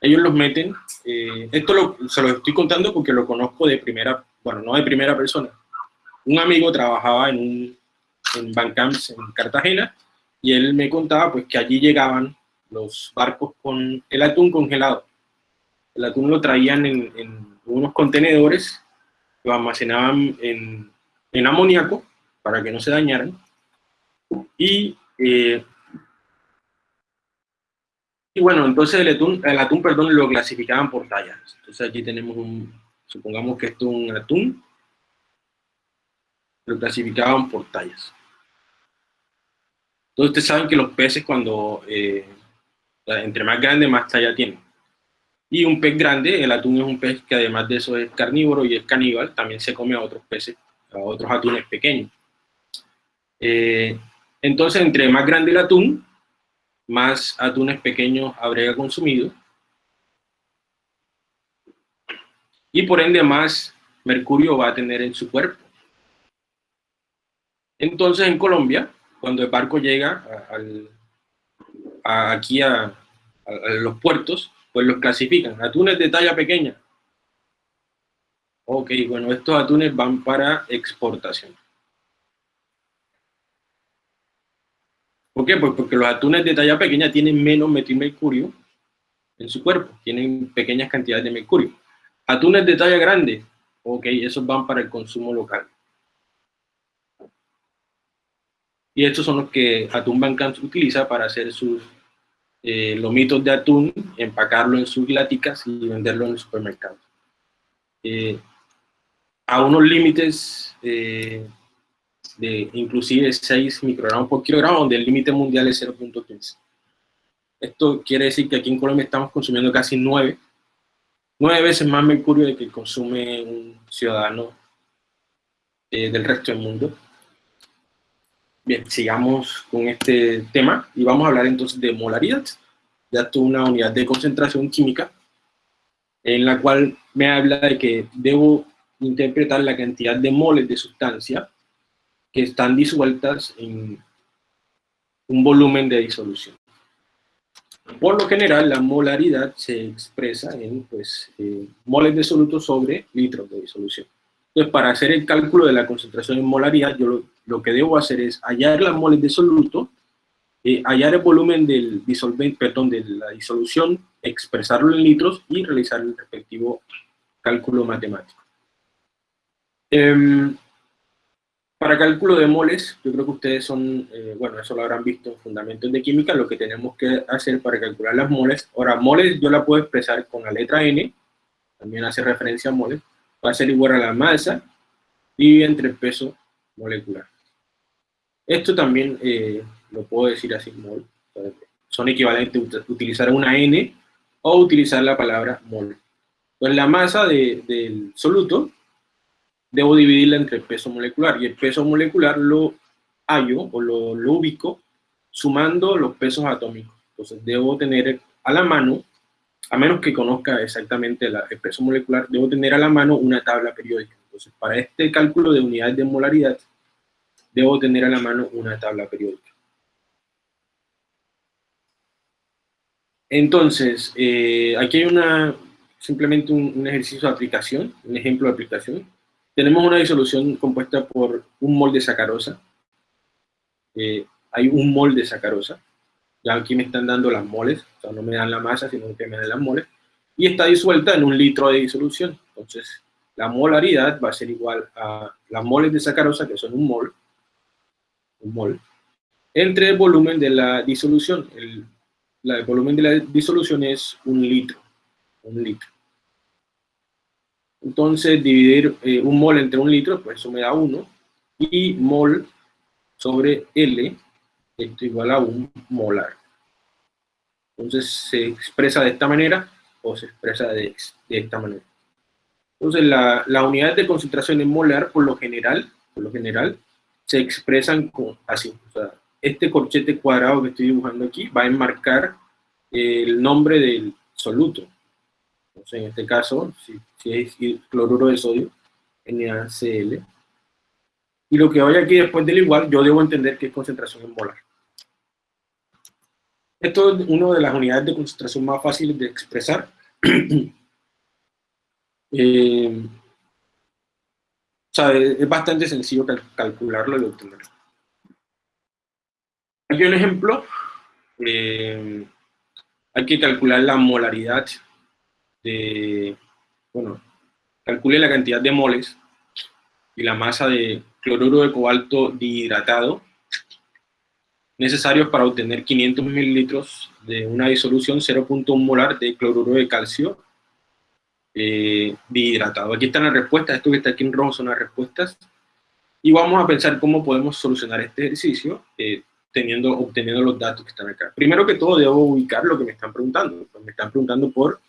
ellos los meten. Eh, esto se lo estoy contando porque lo conozco de primera, bueno, no de primera persona. Un amigo trabajaba en un en Bancamps en Cartagena y él me contaba pues que allí llegaban los barcos con el atún congelado. El atún lo traían en, unos contenedores, lo almacenaban en, en, amoníaco para que no se dañaran. Y, eh, y bueno, entonces el atún, el atún perdón, lo clasificaban por tallas. Entonces aquí tenemos un, supongamos que esto es un atún, lo clasificaban por tallas. Entonces ustedes saben que los peces cuando eh, entre más grande, más talla tiene. Y un pez grande, el atún es un pez que además de eso es carnívoro y es caníbal, también se come a otros peces, a otros atunes pequeños. Eh, entonces, entre más grande el atún, más atunes pequeños habría consumido. Y por ende, más mercurio va a tener en su cuerpo. Entonces, en Colombia, cuando el barco llega al, aquí a, los puertos, pues los clasifican. Atunes de talla pequeña. Ok, bueno, estos atunes van para exportación. ¿Por qué? Pues porque los atunes de talla pequeña tienen menos metilmercurio en su cuerpo, tienen pequeñas cantidades de mercurio. Atunes de talla grande, ok, esos van para el consumo local. Y estos son los que Atún Bancans utiliza para hacer sus eh, lomitos de atún, empacarlo en sus laticas y venderlo en el supermercado. Eh, a unos límites eh, de inclusive 6 microgramos por kilogramo, donde el límite mundial es 0.15. Esto quiere decir que aquí en Colombia estamos consumiendo casi 9, 9 veces más mercurio de que consume un ciudadano del resto del mundo. Bien, sigamos con este tema y vamos a hablar entonces de molaridad. Ya es una unidad de concentración química en la cual me habla de que debo interpretar la cantidad de moles de sustancia que están disueltas en un volumen de disolución. Por lo general, la molaridad se expresa en pues, eh, moles de soluto sobre litros de disolución. Entonces, para hacer el cálculo de la concentración en molaridad, yo lo, que debo hacer es hallar las moles de soluto, eh, hallar el volumen del disolvente, perdón, de la disolución, expresarlo en litros y realizar el respectivo cálculo matemático. Em, para cálculo de moles, yo creo que ustedes son, eh, bueno, eso lo habrán visto en Fundamentos de Química, lo que tenemos que hacer para calcular las moles. Ahora, moles yo la puedo expresar con la letra N, también hace referencia a moles, va a ser igual a la masa dividida entre el peso molecular. Esto también eh, lo puedo decir así, mol. Son equivalentes utilizar una N o utilizar la palabra mol. Pues la masa del soluto debo dividirla entre el peso molecular y el peso molecular lo hallo o lo, lo ubico sumando los pesos atómicos. Entonces debo tener a la mano a menos que conozca exactamente el peso molecular, debo tener a la mano una tabla periódica. Entonces, para este cálculo de unidades de molaridad, debo tener a la mano una tabla periódica. Entonces, eh, aquí hay una, simplemente un, ejercicio de aplicación, un ejemplo de aplicación. Tenemos una disolución compuesta por un mol de sacarosa. Eh, hay un mol de sacarosa. Aquí me están dando las moles, o sea, no me dan la masa, sino que me dan las moles. Y está disuelta en un litro de disolución. Entonces, la molaridad va a ser igual a las moles de sacarosa, que son un mol, un mol, entre el volumen de la disolución. El, volumen de la disolución es un litro, un litro. Entonces, dividir eh, un mol entre un litro, pues eso me da 1, y mol sobre L esto igual a un molar. Entonces se expresa de esta manera o se expresa de, esta manera. Entonces la, la, unidad de concentración en molar por lo general, por lo general, se expresan así. O sea, este corchete cuadrado que estoy dibujando aquí va a enmarcar el nombre del soluto. Entonces en este caso, si, si es cloruro de sodio, NaCl, y lo que vaya aquí después del igual, yo debo entender que es concentración en molar. Esto es una de las unidades de concentración más fáciles de expresar. Eh, o sea, es bastante sencillo calcularlo y obtenerlo. Aquí un ejemplo. Eh, hay que calcular la molaridad de, bueno, calcule la cantidad de moles y la masa de cloruro de cobalto dihidratado necesarios para obtener 500 mililitros de una disolución 0.1 molar de cloruro de calcio eh, dihidratado. Aquí están las respuestas, esto que está aquí en rojo son las respuestas. Y vamos a pensar cómo podemos solucionar este ejercicio eh, teniendo, obteniendo los datos que están acá. Primero que todo debo ubicar lo que me están preguntando. Me están preguntando por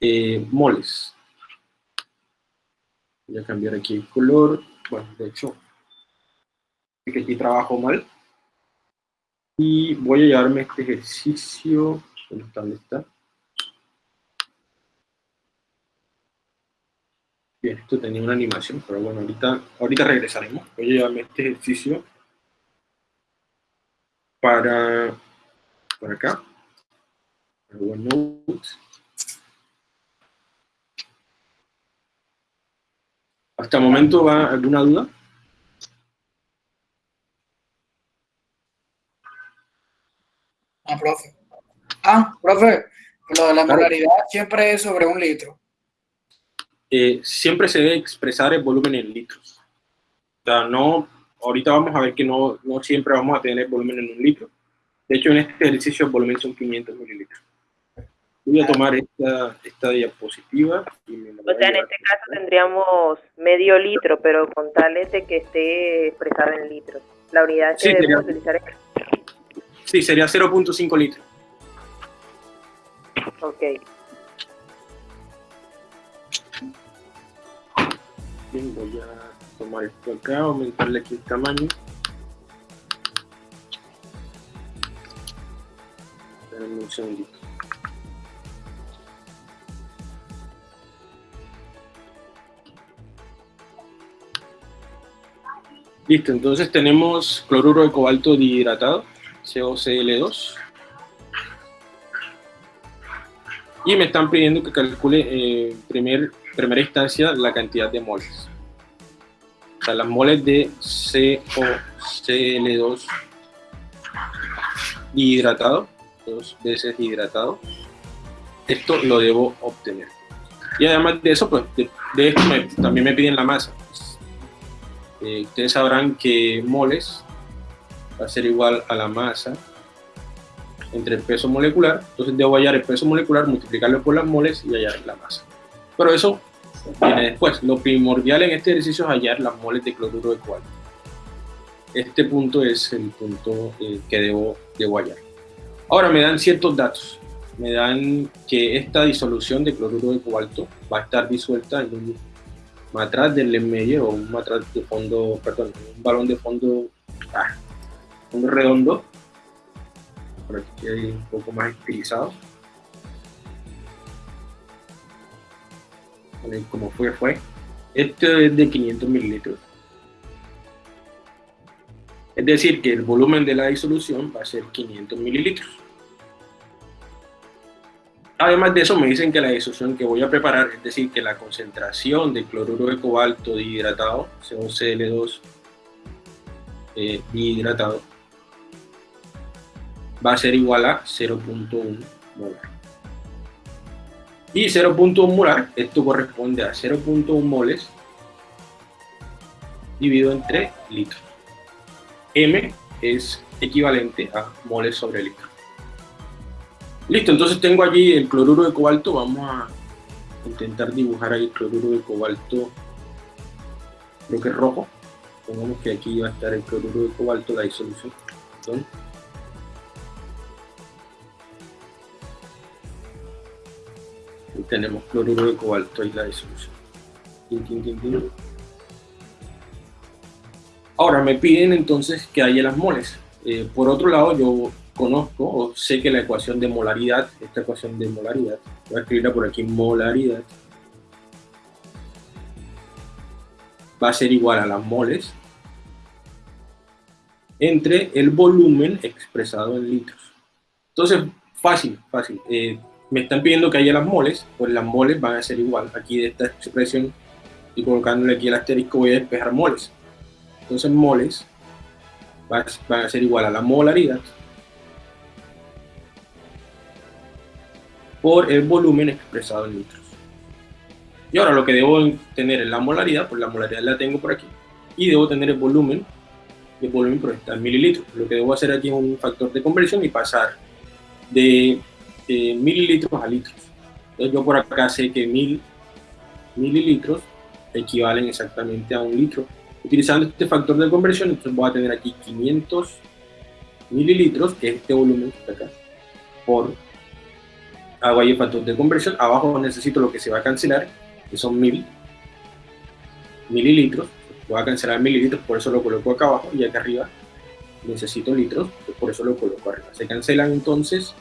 eh, moles. Voy a cambiar aquí el color. Bueno, de hecho, que aquí trabajo mal. Y voy a llevarme este ejercicio. ¿Dónde está? Bien, esto tenía una animación, pero bueno, ahorita, ahorita regresaremos. Voy a llevarme este ejercicio para, para acá. Para OneNote. ¿Hasta el momento va alguna duda? Ah, profe. Ah, profe, lo de la molaridad siempre es sobre un litro. Eh, siempre se debe expresar el volumen en litros. O sea, no, ahorita vamos a ver que no, no siempre vamos a tener volumen en un litro. De hecho, en este ejercicio el volumen son 500 mililitros. Voy a tomar esta, esta diapositiva. Y me o sea, en este caso tendríamos medio litro, pero con tal de que esté expresado en litros. La unidad que debemos utilizar es Sí, sería 0.5 litros. Ok. Bien, voy a tomar esto acá, aumentarle aquí el tamaño. Esperen un segundito. Listo, entonces tenemos cloruro de cobalto dihidratado. COCL2. Y me están pidiendo que calcule en eh, primer, primera instancia la cantidad de moles. O sea, las moles de COCL2 hidratado, dos veces hidratado. Esto lo debo obtener. Y además de eso, pues de, esto también me piden la masa. Eh, ustedes sabrán que moles va a ser igual a la masa entre el peso molecular, entonces debo hallar el peso molecular, multiplicarlo por las moles y hallar la masa. Pero eso viene después. Lo primordial en este ejercicio es hallar las moles de cloruro de cobalto. Este punto es el punto eh, que debo, debo hallar. Ahora me dan ciertos datos. Me dan que esta disolución de cloruro de cobalto va a estar disuelta en un matraz del medio o un matraz de fondo, perdón, un balón de fondo ah, un redondo, por aquí hay un poco más estilizado. como fue, fue. Este es de 500 mililitros. Es decir, que el volumen de la disolución va a ser 500 mililitros. Además de eso, me dicen que la disolución que voy a preparar, es decir, que la concentración de cloruro de cobalto dihidratado, un Cl2 eh, dihidratado, va a ser igual a 0.1 molar. Y 0.1 molar, esto corresponde a 0.1 moles dividido entre litros. M es equivalente a moles sobre litro. Listo, entonces tengo allí el cloruro de cobalto. Vamos a intentar dibujar ahí el cloruro de cobalto, creo que es rojo. Pongamos que aquí va a estar el cloruro de cobalto, la disolución. Tenemos cloruro de cobalto y la disolución. Ahora me piden entonces que haya las moles. Eh, por otro lado, yo conozco o sé que la ecuación de molaridad, esta ecuación de molaridad, voy a escribirla por aquí, molaridad, va a ser igual a las moles entre el volumen expresado en litros. Entonces, fácil, fácil. Eh, me están pidiendo que haya las moles, pues las moles van a ser igual. Aquí de esta expresión, y colocándole aquí el asterisco, voy a despejar moles. Entonces moles van a ser igual a la molaridad por el volumen expresado en litros. Y ahora lo que debo tener es la molaridad, pues la molaridad la tengo por aquí, y debo tener el volumen, el volumen por estar en mililitros. Lo que debo hacer aquí es un factor de conversión y pasar de mililitros a litros. Entonces yo por acá sé que mil mililitros equivalen exactamente a un litro. Utilizando este factor de conversión, entonces voy a tener aquí 500 mililitros, que es este volumen acá, por hago ahí el factor de conversión. Abajo necesito lo que se va a cancelar, que son mil mililitros. Voy a cancelar mililitros, por eso lo coloco acá abajo, y acá arriba necesito litros, por eso lo coloco arriba. Se cancelan entonces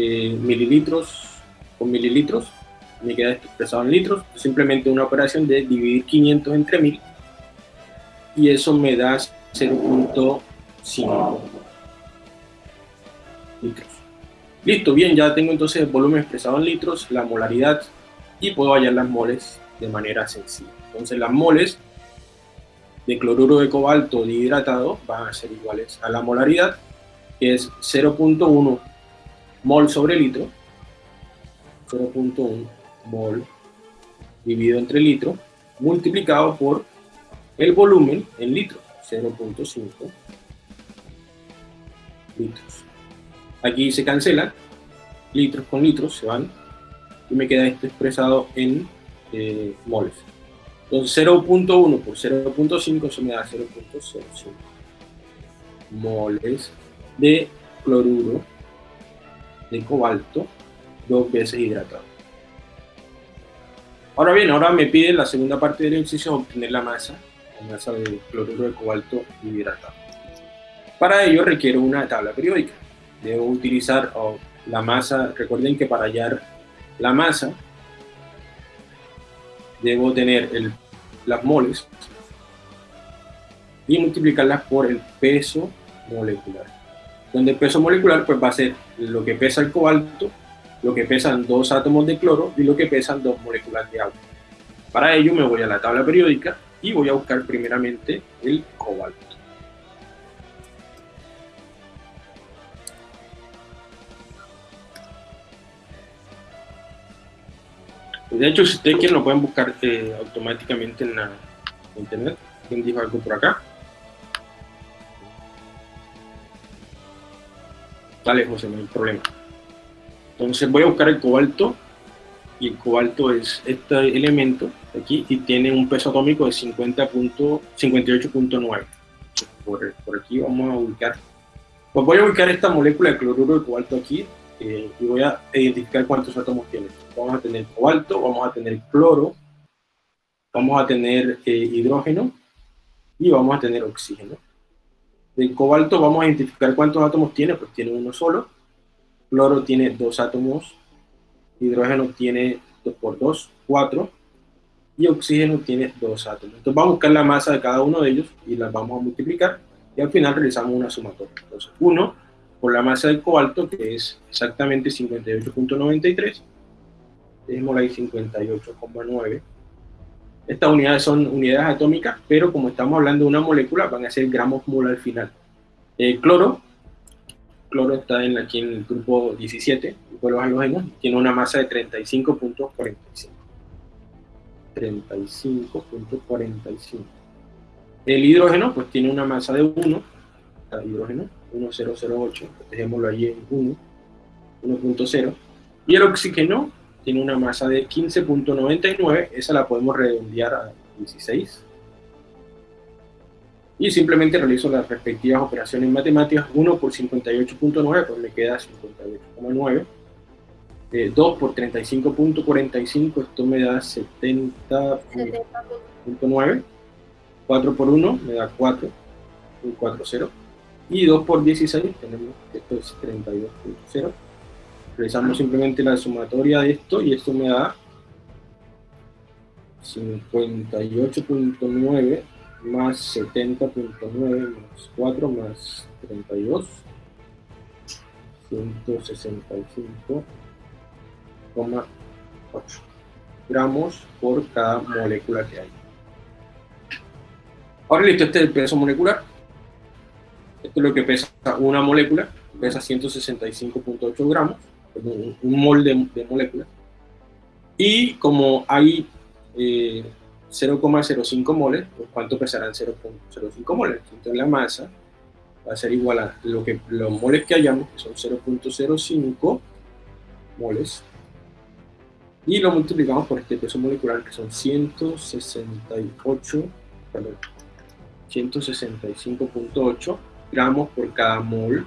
eh, mililitros con mililitros, me queda expresado en litros, simplemente una operación de dividir 500 entre 1000 y eso me da 0.5 litros. Listo, bien, ya tengo entonces el volumen expresado en litros, la molaridad y puedo hallar las moles de manera sencilla. Entonces las moles de cloruro de cobalto dihidratado van a ser iguales a la molaridad, que es 0.1 mol sobre litro, 0.1 mol dividido entre litro, multiplicado por el volumen en litros, 0.5 litros. Aquí se cancela, litros con litros se van, y me queda esto expresado en eh, moles. Entonces 0.1 por 0.5, eso me da 0.05 moles de cloruro de cobalto dos veces hidratado. Ahora bien, ahora me pide la segunda parte del ejercicio obtener la masa, la masa de cloruro de cobalto hidratado. Para ello requiero una tabla periódica. Debo utilizar la masa, recuerden que para hallar la masa debo tener el, las moles y multiplicarlas por el peso molecular donde el peso molecular pues va a ser lo que pesa el cobalto, lo que pesan dos átomos de cloro y lo que pesan dos moléculas de agua. Para ello me voy a la tabla periódica y voy a buscar primeramente el cobalto. De hecho, si ustedes quieren, lo pueden buscar eh, automáticamente en la internet. ¿Quién dijo algo por acá? Dale, José, no hay problema. Entonces voy a buscar el cobalto y el cobalto es este elemento aquí y tiene un peso atómico de 50.58.9. Por, por aquí vamos a ubicar. Pues voy a ubicar esta molécula de cloruro de cobalto aquí eh, y voy a identificar cuántos átomos tiene. Vamos a tener cobalto, vamos a tener cloro, vamos a tener eh, hidrógeno y vamos a tener oxígeno. Del cobalto vamos a identificar cuántos átomos tiene, pues tiene uno solo. Cloro tiene dos átomos, hidrógeno tiene 2 por 2, 4, y oxígeno tiene 2 átomos. Entonces vamos a buscar la masa de cada uno de ellos y las vamos a multiplicar y al final realizamos una sumatoria. Entonces 1 por la masa del cobalto, que es exactamente 58.93, dejémosla ahí 58,9. Estas unidades son unidades atómicas, pero como estamos hablando de una molécula, van a ser gramos mol al final. El cloro, cloro está en, aquí en el grupo 17, grupo de los halógenos, tiene una masa de 35.45. 35.45. El hidrógeno, pues tiene una masa de 1, el hidrógeno, 1008, dejémoslo ahí en 1, 1.0. Y el oxígeno tiene una masa de 15.99, esa la podemos redondear a 16. Y simplemente realizo las respectivas operaciones matemáticas, 1 por 58.9, pues me queda 58,9. 2 eh, por 35.45, esto me da 70.9. 4 por 1 me da 4, 4, 0. Y 2 por 16 tenemos, esto es 32.0 realizamos simplemente la sumatoria de esto y esto me da 58.9 más 70.9 más 4 más 32 165,8 gramos por cada molécula que hay. Ahora listo, este es el peso molecular. Esto es lo que pesa una molécula, pesa 165.8 gramos un, molde de, molécula. Y como hay 0,05 eh, moles, pues ¿cuánto pesarán 0,05 moles? Entonces la masa va a ser igual a lo que, los moles que hayamos, que son 0.05 moles, y lo multiplicamos por este peso molecular, que son 168, perdón, 165.8 gramos por cada mol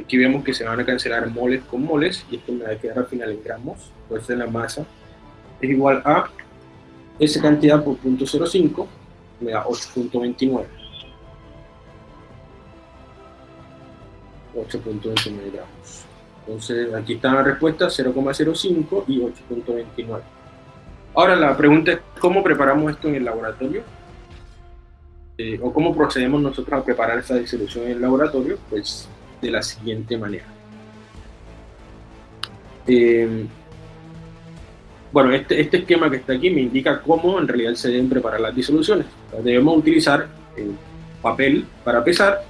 Aquí vemos que se van a cancelar moles con moles y esto me va a quedar al final en gramos, de la masa. Es igual a esa cantidad por 0.05 me da 8.29 8.29 gramos. Entonces aquí está la respuesta 0,05 y 8.29 ahora la pregunta es ¿cómo preparamos esto en el laboratorio? Eh, o cómo procedemos nosotros a preparar esta disolución en el laboratorio pues de la siguiente manera. Eh, bueno, este, este, esquema que está aquí me indica cómo en realidad se deben preparar las disoluciones. Debemos utilizar el papel para pesar.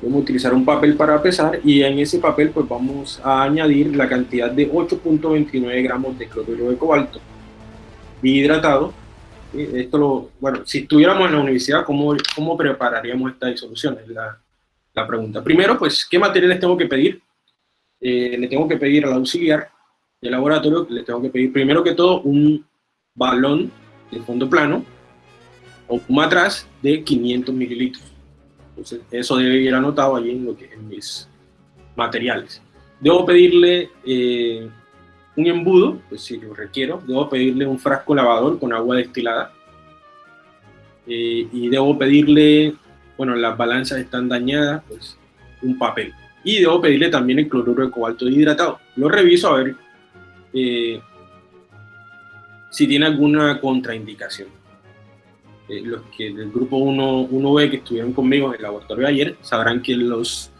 Debemos utilizar un papel para pesar y en ese papel pues vamos a añadir la cantidad de 8.29 gramos de cloruro de cobalto hidratado esto lo, bueno, si estuviéramos en la universidad, ¿cómo, cómo prepararíamos esta disolución? Es la, la pregunta. Primero, pues, ¿qué materiales tengo que pedir? Eh, le tengo que pedir al auxiliar del laboratorio, le tengo que pedir primero que todo un balón de fondo plano o un matraz de 500 mililitros. Entonces, eso debe ir anotado allí en, lo que, en mis materiales. Debo pedirle eh, un embudo, pues si lo requiero, debo pedirle un frasco lavador con agua destilada. Eh, y debo pedirle, bueno, las balanzas están dañadas, pues un papel. Y debo pedirle también el cloruro de cobalto hidratado. Lo reviso a ver eh, si tiene alguna contraindicación. Eh, los que del grupo 1, 1B que estuvieron conmigo en el laboratorio de ayer sabrán que los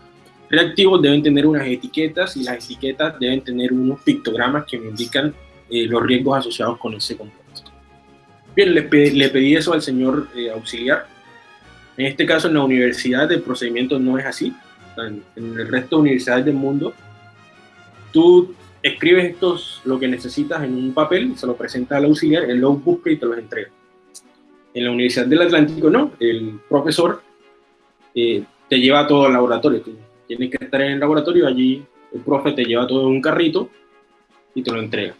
reactivos deben tener unas etiquetas y las etiquetas deben tener unos pictogramas que me indican eh, los riesgos asociados con ese compuesto. Bien, le, pedí eso al señor eh, auxiliar. En este caso, en la universidad el procedimiento no es así. En, el resto de universidades del mundo, tú escribes estos, lo que necesitas en un papel, se lo presentas al auxiliar, él lo busca y te los entrega. En la Universidad del Atlántico no, el profesor eh, te lleva todo al laboratorio, tienes que estar en el laboratorio, allí el profe te lleva todo en un carrito y te lo entrega.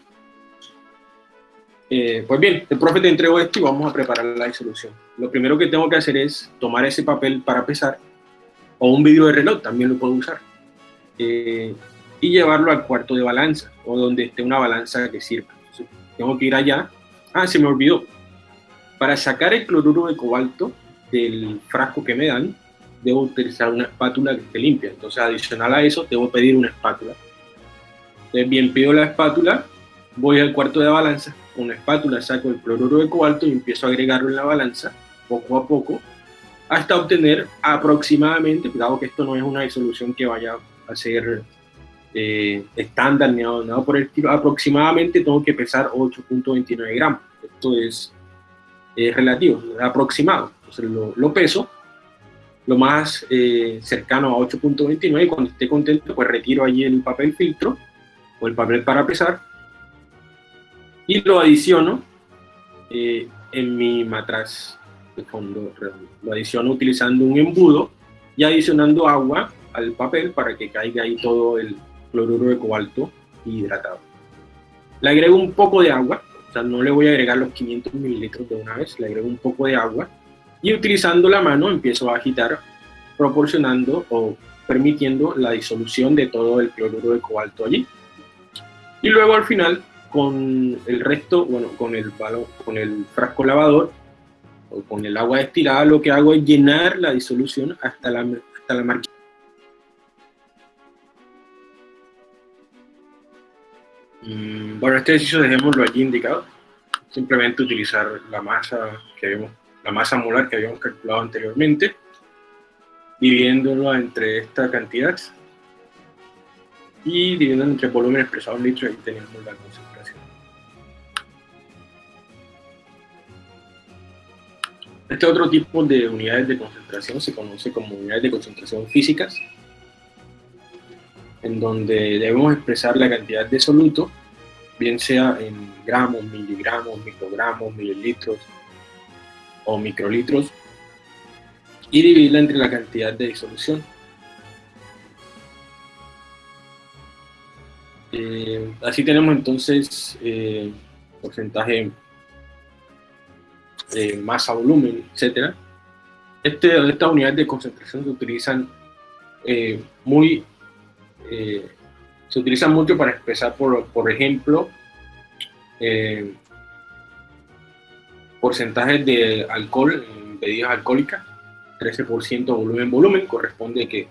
Eh, pues bien, el profe te entregó esto y vamos a preparar la disolución. Lo primero que tengo que hacer es tomar ese papel para pesar, o un vidrio de reloj, también lo puedo usar, eh, y llevarlo al cuarto de balanza, o donde esté una balanza que sirva. tengo que ir allá. Ah, se me olvidó. Para sacar el cloruro de cobalto del frasco que me dan, debo utilizar una espátula que esté limpia. Entonces, adicional a eso, debo pedir una espátula. Entonces, bien, pido la espátula, voy al cuarto de balanza, con la espátula saco el cloruro de cobalto y empiezo a agregarlo en la balanza, poco a poco, hasta obtener aproximadamente, cuidado que esto no es una disolución que vaya a ser eh, estándar ni nada por el estilo, aproximadamente tengo que pesar 8.29 gramos. Esto es, relativo, es aproximado. Entonces lo, lo peso lo más eh, cercano a 8.29 y cuando esté contento pues retiro allí el papel filtro o el papel para pesar y lo adiciono eh, en mi matraz de fondo Lo adiciono utilizando un embudo y adicionando agua al papel para que caiga ahí todo el cloruro de cobalto hidratado. Le agrego un poco de agua, o sea, no le voy a agregar los 500 mililitros de una vez, le agrego un poco de agua y utilizando la mano empiezo a agitar proporcionando o permitiendo la disolución de todo el cloruro de cobalto allí. Y luego al final con el resto, bueno, con el, con el frasco lavador o con el agua destilada, lo que hago es llenar la disolución hasta la, hasta la marquilla. Mm, bueno, este ejercicio dejémoslo allí indicado. Simplemente utilizar la masa que vemos la masa molar que habíamos calculado anteriormente, dividiéndolo entre esta cantidad y dividiendo entre volumen expresado en litros, ahí tenemos la concentración. Este otro tipo de unidades de concentración se conoce como unidades de concentración físicas, en donde debemos expresar la cantidad de soluto, bien sea en gramos, miligramos, microgramos, mililitros, o microlitros y dividirla entre la cantidad de disolución. Eh, así tenemos entonces eh, porcentaje de masa, volumen, etc. Este, estas unidades de concentración se utilizan eh, muy se utilizan mucho para expresar, por, por ejemplo, porcentajes de alcohol en bebidas alcohólicas, 13% volumen-volumen, corresponde que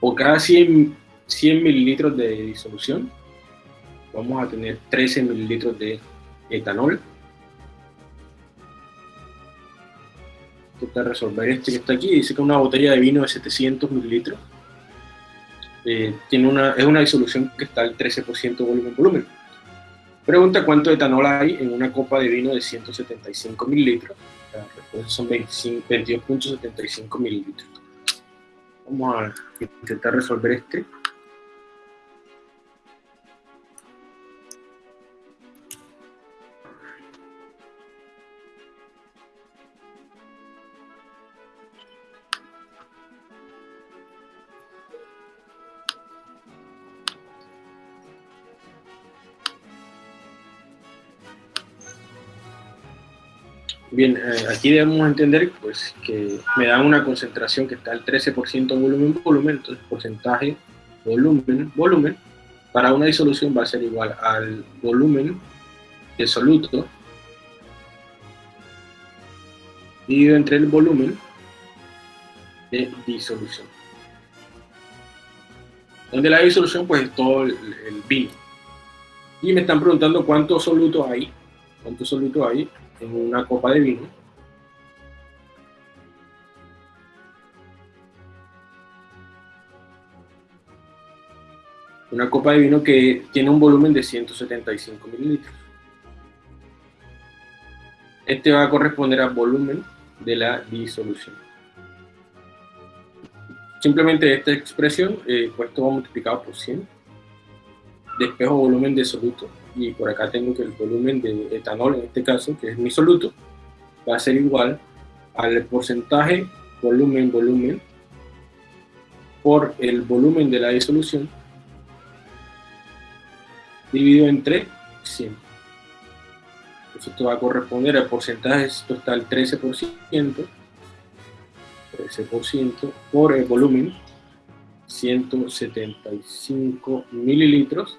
por cada 100, 100 mililitros de disolución vamos a tener 13 mililitros de etanol. Toca resolver este que está aquí, dice que una botella de vino de 700 mililitros eh, tiene una, es una disolución que está al 13% volumen-volumen. Pregunta cuánto etanol hay en una copa de vino de 175 mililitros. La respuesta son 22.75 mililitros. Vamos a intentar resolver este. Bien, eh, aquí debemos entender pues, que me dan una concentración que está al 13% volumen-volumen, entonces porcentaje volumen-volumen para una disolución va a ser igual al volumen de soluto dividido entre el volumen de disolución. Donde la disolución pues es todo el, el vino. Y me están preguntando cuánto soluto hay, cuánto soluto hay en una copa de vino. Una copa de vino que tiene un volumen de 175 mililitros. Este va a corresponder al volumen de la disolución. Simplemente esta expresión, eh, pues esto va multiplicado por 100. Despejo volumen de soluto y por acá tengo que el volumen de etanol, en este caso, que es mi soluto, va a ser igual al porcentaje volumen-volumen por el volumen de la disolución dividido entre 100. Entonces esto va a corresponder al porcentaje total 13%, 13% por el volumen, 175 mililitros,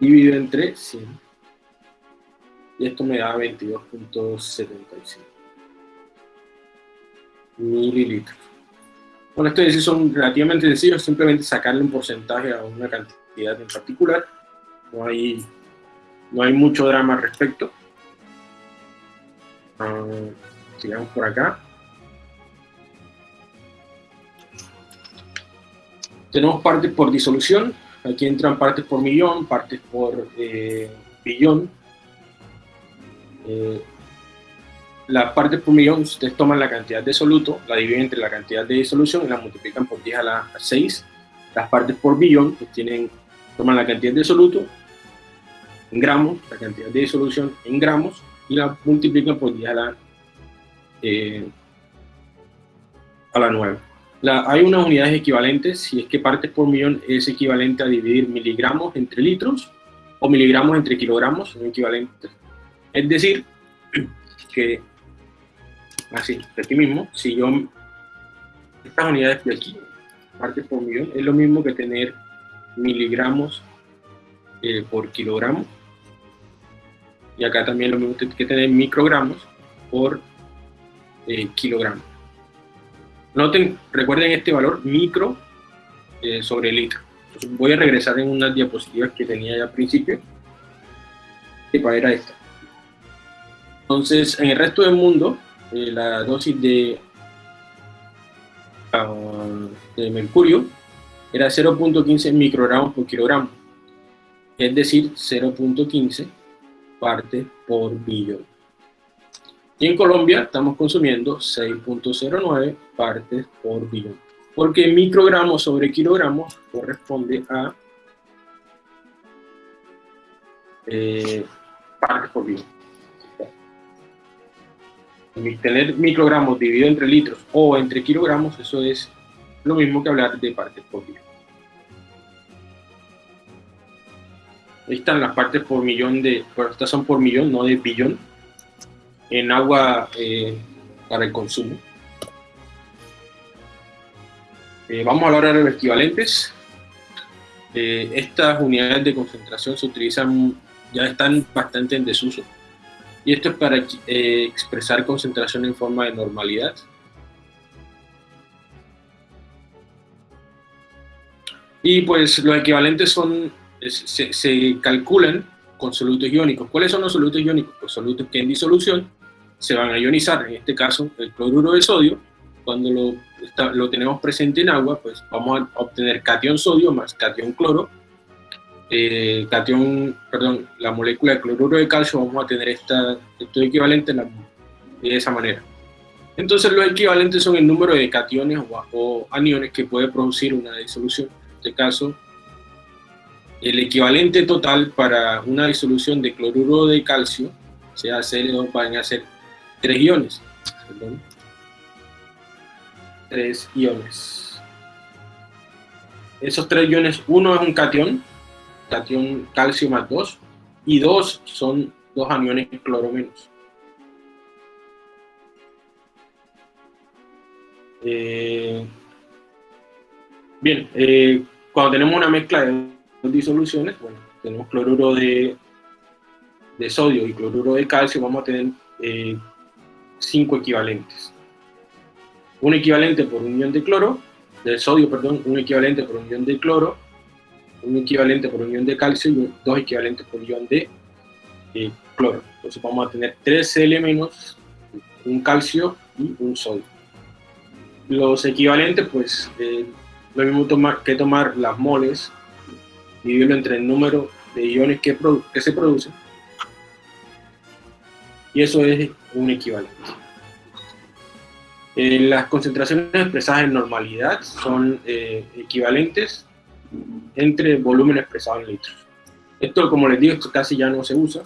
dividido entre 100. Y esto me da 22.75 mililitros. Bueno, estos son relativamente sencillos, simplemente sacarle un porcentaje a una cantidad en particular no hay, no hay mucho drama al respecto. Ah, sigamos por acá. Tenemos partes por disolución, aquí entran partes por millón, partes por eh, billón. Eh, las partes por millón, ustedes toman la cantidad de soluto, la dividen entre la cantidad de disolución y la multiplican por 10 a la 6. Las partes por billón, pues tienen, toman la cantidad de soluto en gramos, la cantidad de disolución en gramos, y la multiplican por 10 a la, eh, a la 9. Hay unas unidades equivalentes, si es que partes por millón es equivalente a dividir miligramos entre litros, o miligramos entre kilogramos, son equivalentes. Es decir, que así, de aquí mismo, si yo, estas unidades de aquí, partes por millón, es lo mismo que tener miligramos eh, por kilogramo, y acá también lo mismo que tener microgramos por eh, kilogramo. Noten, recuerden este valor micro eh, sobre litro. voy a regresar en unas diapositivas que tenía ya al principio, que era esta. Entonces, en el resto del mundo, eh, la dosis de, ah, de mercurio era 0.15 microgramos por kilogramo, es decir, 0.15 partes por billón. Y en Colombia estamos consumiendo 6.09 partes por billón, porque microgramos sobre kilogramos corresponde a eh, partes por billón. Tener microgramos dividido entre litros o entre kilogramos, eso es lo mismo que hablar de partes por millón. Ahí están las partes por millón de, bueno, estas son por millón, no de billón, en agua eh, para el consumo. Eh, vamos a hablar ahora de los equivalentes. Eh, estas unidades de concentración se utilizan, ya están bastante en desuso y esto es para expresar concentración en forma de normalidad. Y pues los equivalentes son, se, calculan con solutos iónicos. ¿Cuáles son los solutos iónicos? Los solutos que en disolución se van a ionizar, en este caso el cloruro de sodio, cuando lo, lo tenemos presente en agua, pues vamos a obtener cation sodio más cation cloro, eh, cation, perdón, la molécula de cloruro de calcio, vamos a tener esta, esto equivalente de esa manera. Entonces los equivalentes son el número de cationes o, aniones que puede producir una disolución. En este caso, el equivalente total para una disolución de cloruro de calcio, sea Cl2, van a ser tres iones. Tres iones. Esos tres iones, uno es un cation, cation calcio más 2 y dos son dos aniones cloro menos. Eh, bien, eh, cuando tenemos una mezcla de dos disoluciones, bueno, tenemos cloruro de, de sodio y cloruro de calcio, vamos a tener eh, cinco equivalentes. Un equivalente por unión de cloro, de sodio, perdón, un equivalente por unión de cloro, un equivalente por unión de calcio y dos equivalentes por ion de eh, cloro. Entonces vamos a tener tres Cl un calcio y un sodio. Los equivalentes, pues, eh, lo mismo tomar, que tomar las moles, dividirlo entre el número de iones que, que se producen, y eso es un equivalente. Eh, las concentraciones expresadas en normalidad son equivalentes entre volumen expresado en litros. Esto, como les digo, esto casi ya no se usa,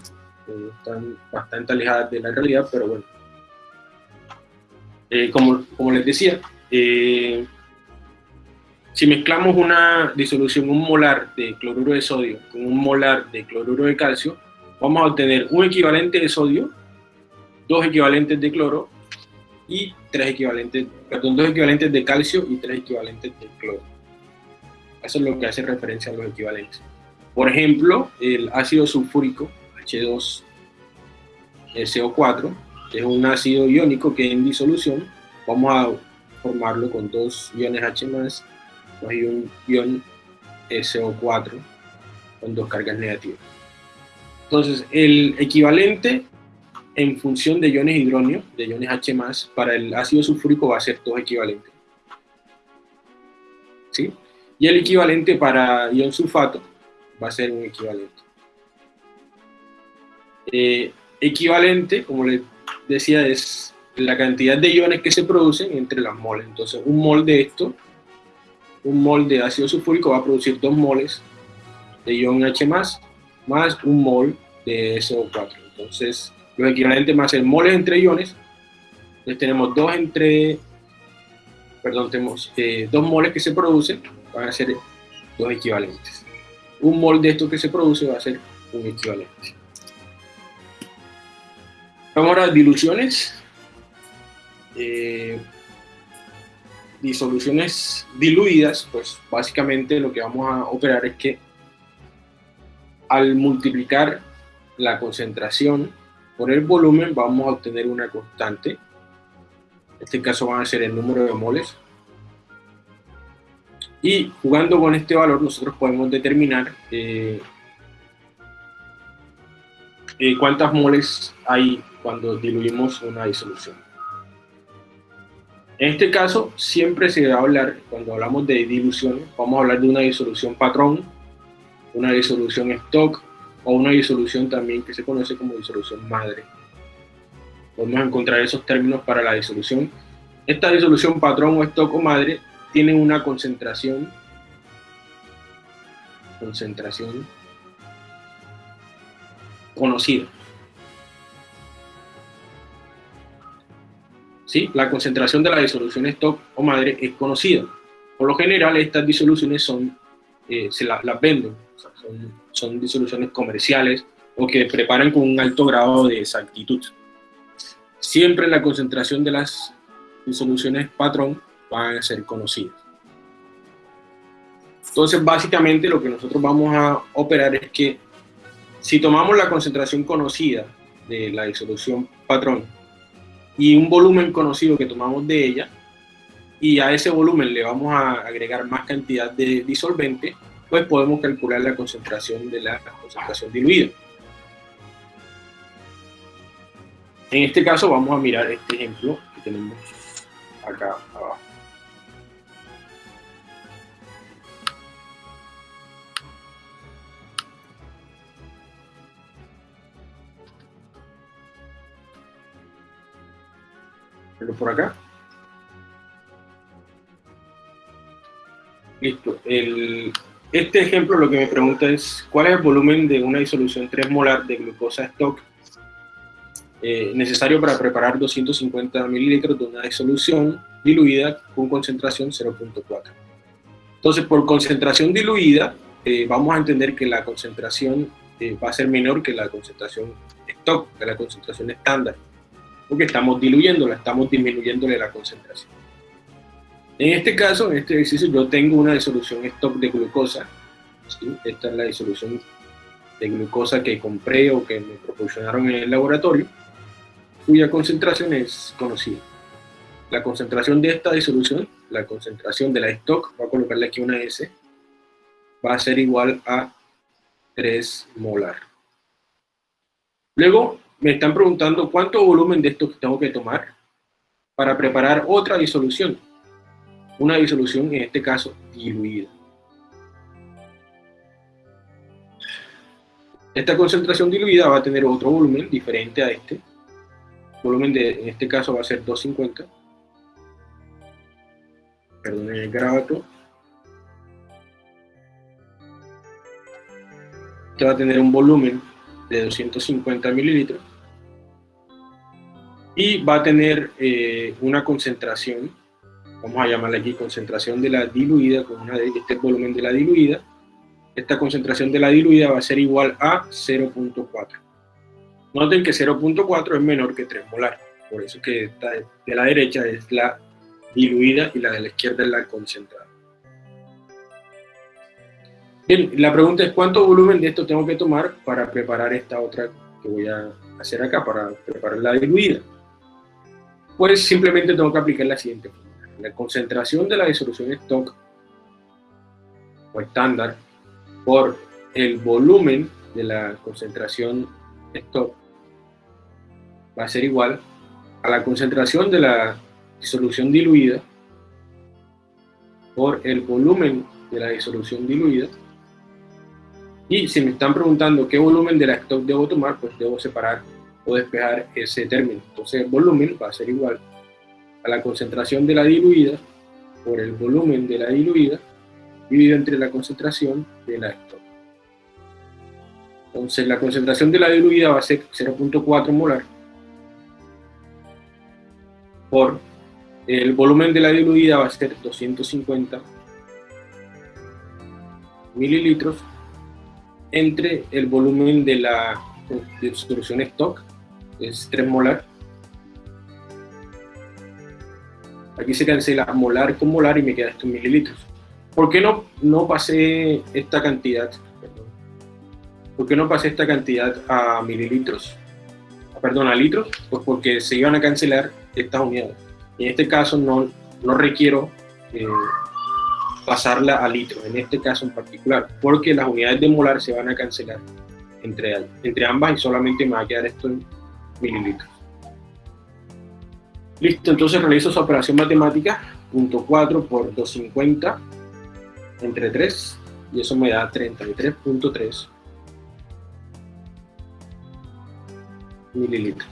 eh, están bastante alejadas de la realidad, pero bueno. Eh, como, como, les decía, eh, si mezclamos una disolución, un molar de cloruro de sodio con un molar de cloruro de calcio, vamos a obtener un equivalente de sodio, dos equivalentes de cloro y tres equivalentes, perdón, dos equivalentes de calcio y tres equivalentes de cloro. Eso es lo que hace referencia a los equivalentes. Por ejemplo, el ácido sulfúrico, H2SO4, es un ácido iónico que en disolución vamos a formarlo con dos iones H+, y un ion SO4, con dos cargas negativas. Entonces, el equivalente en función de iones hidróneo, de iones H+, para el ácido sulfúrico va a ser 2 equivalentes. ¿Sí? Y el equivalente para ion sulfato va a ser un equivalente. Eh, equivalente, como les decía, es la cantidad de iones que se producen entre las moles. Entonces, un mol de esto, un mol de ácido sulfúrico va a producir dos moles de ion H+, más un mol de SO4. Entonces, los equivalentes más el moles entre iones. Entonces tenemos dos entre, perdón, tenemos eh, dos moles que se producen, van a ser dos equivalentes. Un mol de esto que se produce va a ser un equivalente. Vamos a diluciones. Eh, disoluciones diluidas, pues básicamente lo que vamos a operar es que al multiplicar la concentración por el volumen vamos a obtener una constante. En este caso van a ser el número de moles. Y jugando con este valor nosotros podemos determinar eh, eh, cuántas moles hay cuando diluimos una disolución. En este caso, siempre se va a hablar, cuando hablamos de diluciones, vamos a hablar de una disolución patrón, una disolución stock o una disolución también que se conoce como disolución madre. Podemos encontrar esos términos para la disolución. Esta disolución patrón o stock o madre tiene una concentración concentración conocida. ¿sí? La concentración de la disolución stock o madre es conocida. Por lo general, estas disoluciones son, eh, se las venden, son, son, disoluciones comerciales o que preparan con un alto grado de exactitud. Siempre la concentración de las disoluciones patrón van a ser conocidas. Entonces, básicamente lo que nosotros vamos a operar es que si tomamos la concentración conocida de la disolución patrón y un volumen conocido que tomamos de ella, y a ese volumen le vamos a agregar más cantidad de disolvente, pues podemos calcular la concentración de la concentración diluida. En este caso vamos a mirar este ejemplo que tenemos acá abajo. por acá. Listo. Este ejemplo lo que me pregunta es cuál es el volumen de una disolución 3 molar de glucosa stock eh, necesario para preparar 250 mililitros de una disolución diluida con concentración 0.4. Entonces, por concentración diluida, eh, vamos a entender que la concentración eh, va a ser menor que la concentración stock, que la concentración estándar porque estamos diluyéndola, estamos disminuyéndole la concentración. En este caso, en este ejercicio, yo tengo una disolución stock de glucosa. Esta es la disolución de glucosa que compré o que me proporcionaron en el laboratorio, cuya concentración es conocida. La concentración de esta disolución, la concentración de la stock, voy a colocarle aquí una S, va a ser igual a 3 molar. Luego, me están preguntando cuánto volumen de esto tengo que tomar para preparar otra disolución. Una disolución, en este caso, diluida. Esta concentración diluida va a tener otro volumen diferente a este. El volumen de, en este caso va a ser 250. Perdón, el grabato. Este va a tener un volumen de 250 mililitros y va a tener eh, una concentración, vamos a llamarla aquí concentración de la diluida, con una este volumen de la diluida, esta concentración de la diluida va a ser igual a 0.4. Noten que 0.4 es menor que 3 molar, por eso que esta de la derecha es la diluida y la de la izquierda es la concentrada. Bien, la pregunta es cuánto volumen de esto tengo que tomar para preparar esta otra que voy a hacer acá, para preparar la diluida pues simplemente tengo que aplicar la siguiente fórmula. La concentración de la disolución stock o estándar por el volumen de la concentración stock va a ser igual a la concentración de la disolución diluida por el volumen de la disolución diluida. Y si me están preguntando qué volumen de la stock debo tomar, pues debo separar o despejar ese término. Entonces el volumen va a ser igual a la concentración de la diluida por el volumen de la diluida dividido entre la concentración de la stock. Entonces la concentración de la diluida va a ser 0.4 molar por el volumen de la diluida va a ser 250 mililitros entre el volumen de la solución stock, es 3 molar. Aquí se cancela molar con molar y me queda esto en mililitros. ¿Por qué no, no pasé esta cantidad? ¿Por qué no pasé esta cantidad a mililitros? Perdón, a litros, pues porque se iban a cancelar estas unidades. En este caso no, no requiero eh, pasarla a litros, en este caso en particular, porque las unidades de molar se van a cancelar entre, entre ambas y solamente me va a quedar esto en mililitros. Listo, entonces realizo esa operación matemática, punto 4 por 250 entre 3, y eso me da 33.3 mililitros.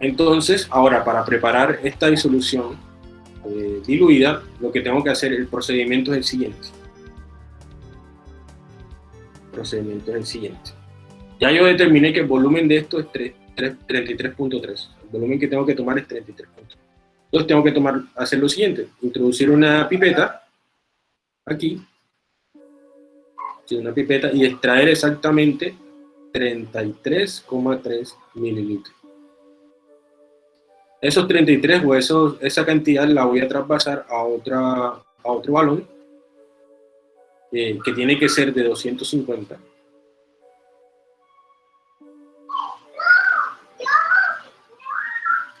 Entonces, ahora para preparar esta disolución eh, diluida, lo que tengo que hacer, el procedimiento es el siguiente. Procedimiento es el siguiente. Ya yo determiné que el volumen de esto es 33.3. El volumen que tengo que tomar es 33.3. Entonces tengo que tomar, hacer lo siguiente, introducir una pipeta aquí, una pipeta y extraer exactamente 33,3 mililitros. Esos 33 o esa cantidad la voy a traspasar a, otra, a otro balón eh, que tiene que ser de 250.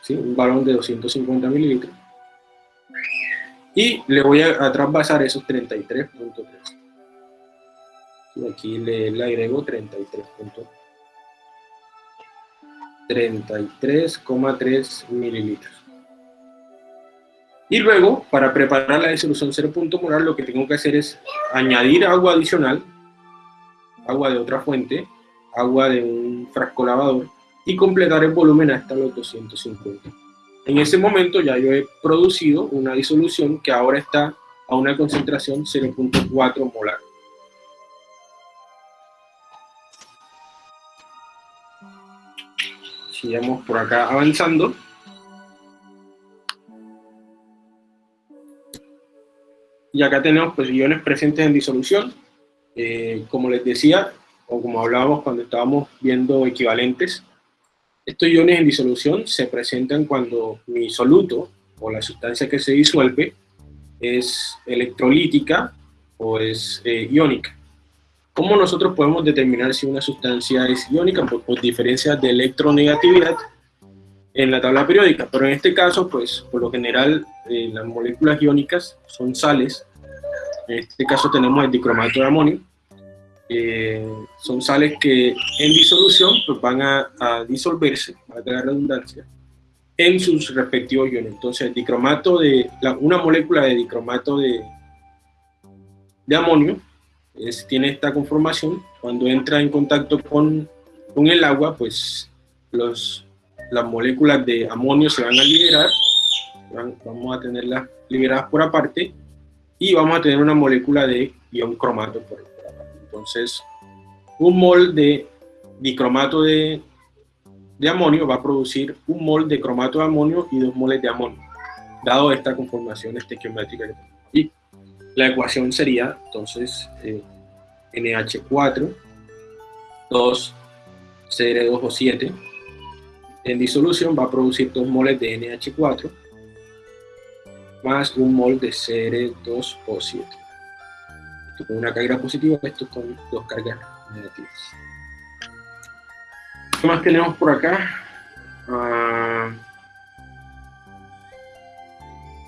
¿Sí? Un balón de 250 mililitros. Y le voy a, a esos 33.3. Aquí le, le agrego 33.3. 33,3 mililitros. Y luego, para preparar la disolución 0. molar, lo que tengo que hacer es añadir agua adicional, agua de otra fuente, agua de un frasco lavador, y completar el volumen hasta los 250. En ese momento ya yo he producido una disolución que ahora está a una concentración 0.4 molar. sigamos por acá avanzando. Y acá tenemos pues iones presentes en disolución. Eh, como les decía, o como hablábamos cuando estábamos viendo equivalentes, estos iones en disolución se presentan cuando mi soluto, o la sustancia que se disuelve, es electrolítica o es eh, iónica. ¿Cómo nosotros podemos determinar si una sustancia es iónica? Por diferencias de electronegatividad en la tabla periódica, pero en este caso, pues por lo general eh, las moléculas iónicas son sales, en este caso tenemos el dicromato de amonio, eh, son sales que en disolución pues van a, disolverse, a la redundancia, en sus respectivos iones. Entonces dicromato de, una molécula de dicromato de, de amonio tiene esta conformación, cuando entra en contacto con, con el agua, pues las moléculas de amonio se van a liberar, vamos a tenerlas liberadas por aparte, y vamos a tener una molécula de ion cromato por, aparte. Entonces, un mol de dicromato de, de amonio va a producir un mol de cromato de amonio y dos moles de amonio, dado esta conformación estequiométrica que tenemos. Y la ecuación sería, entonces, eh, NH4, 2 CR2O7. En disolución va a producir 2 moles de NH4 más un mol de CR2O7 con una carga positiva, esto con dos cargas negativas. ¿Qué más tenemos por acá? Ah,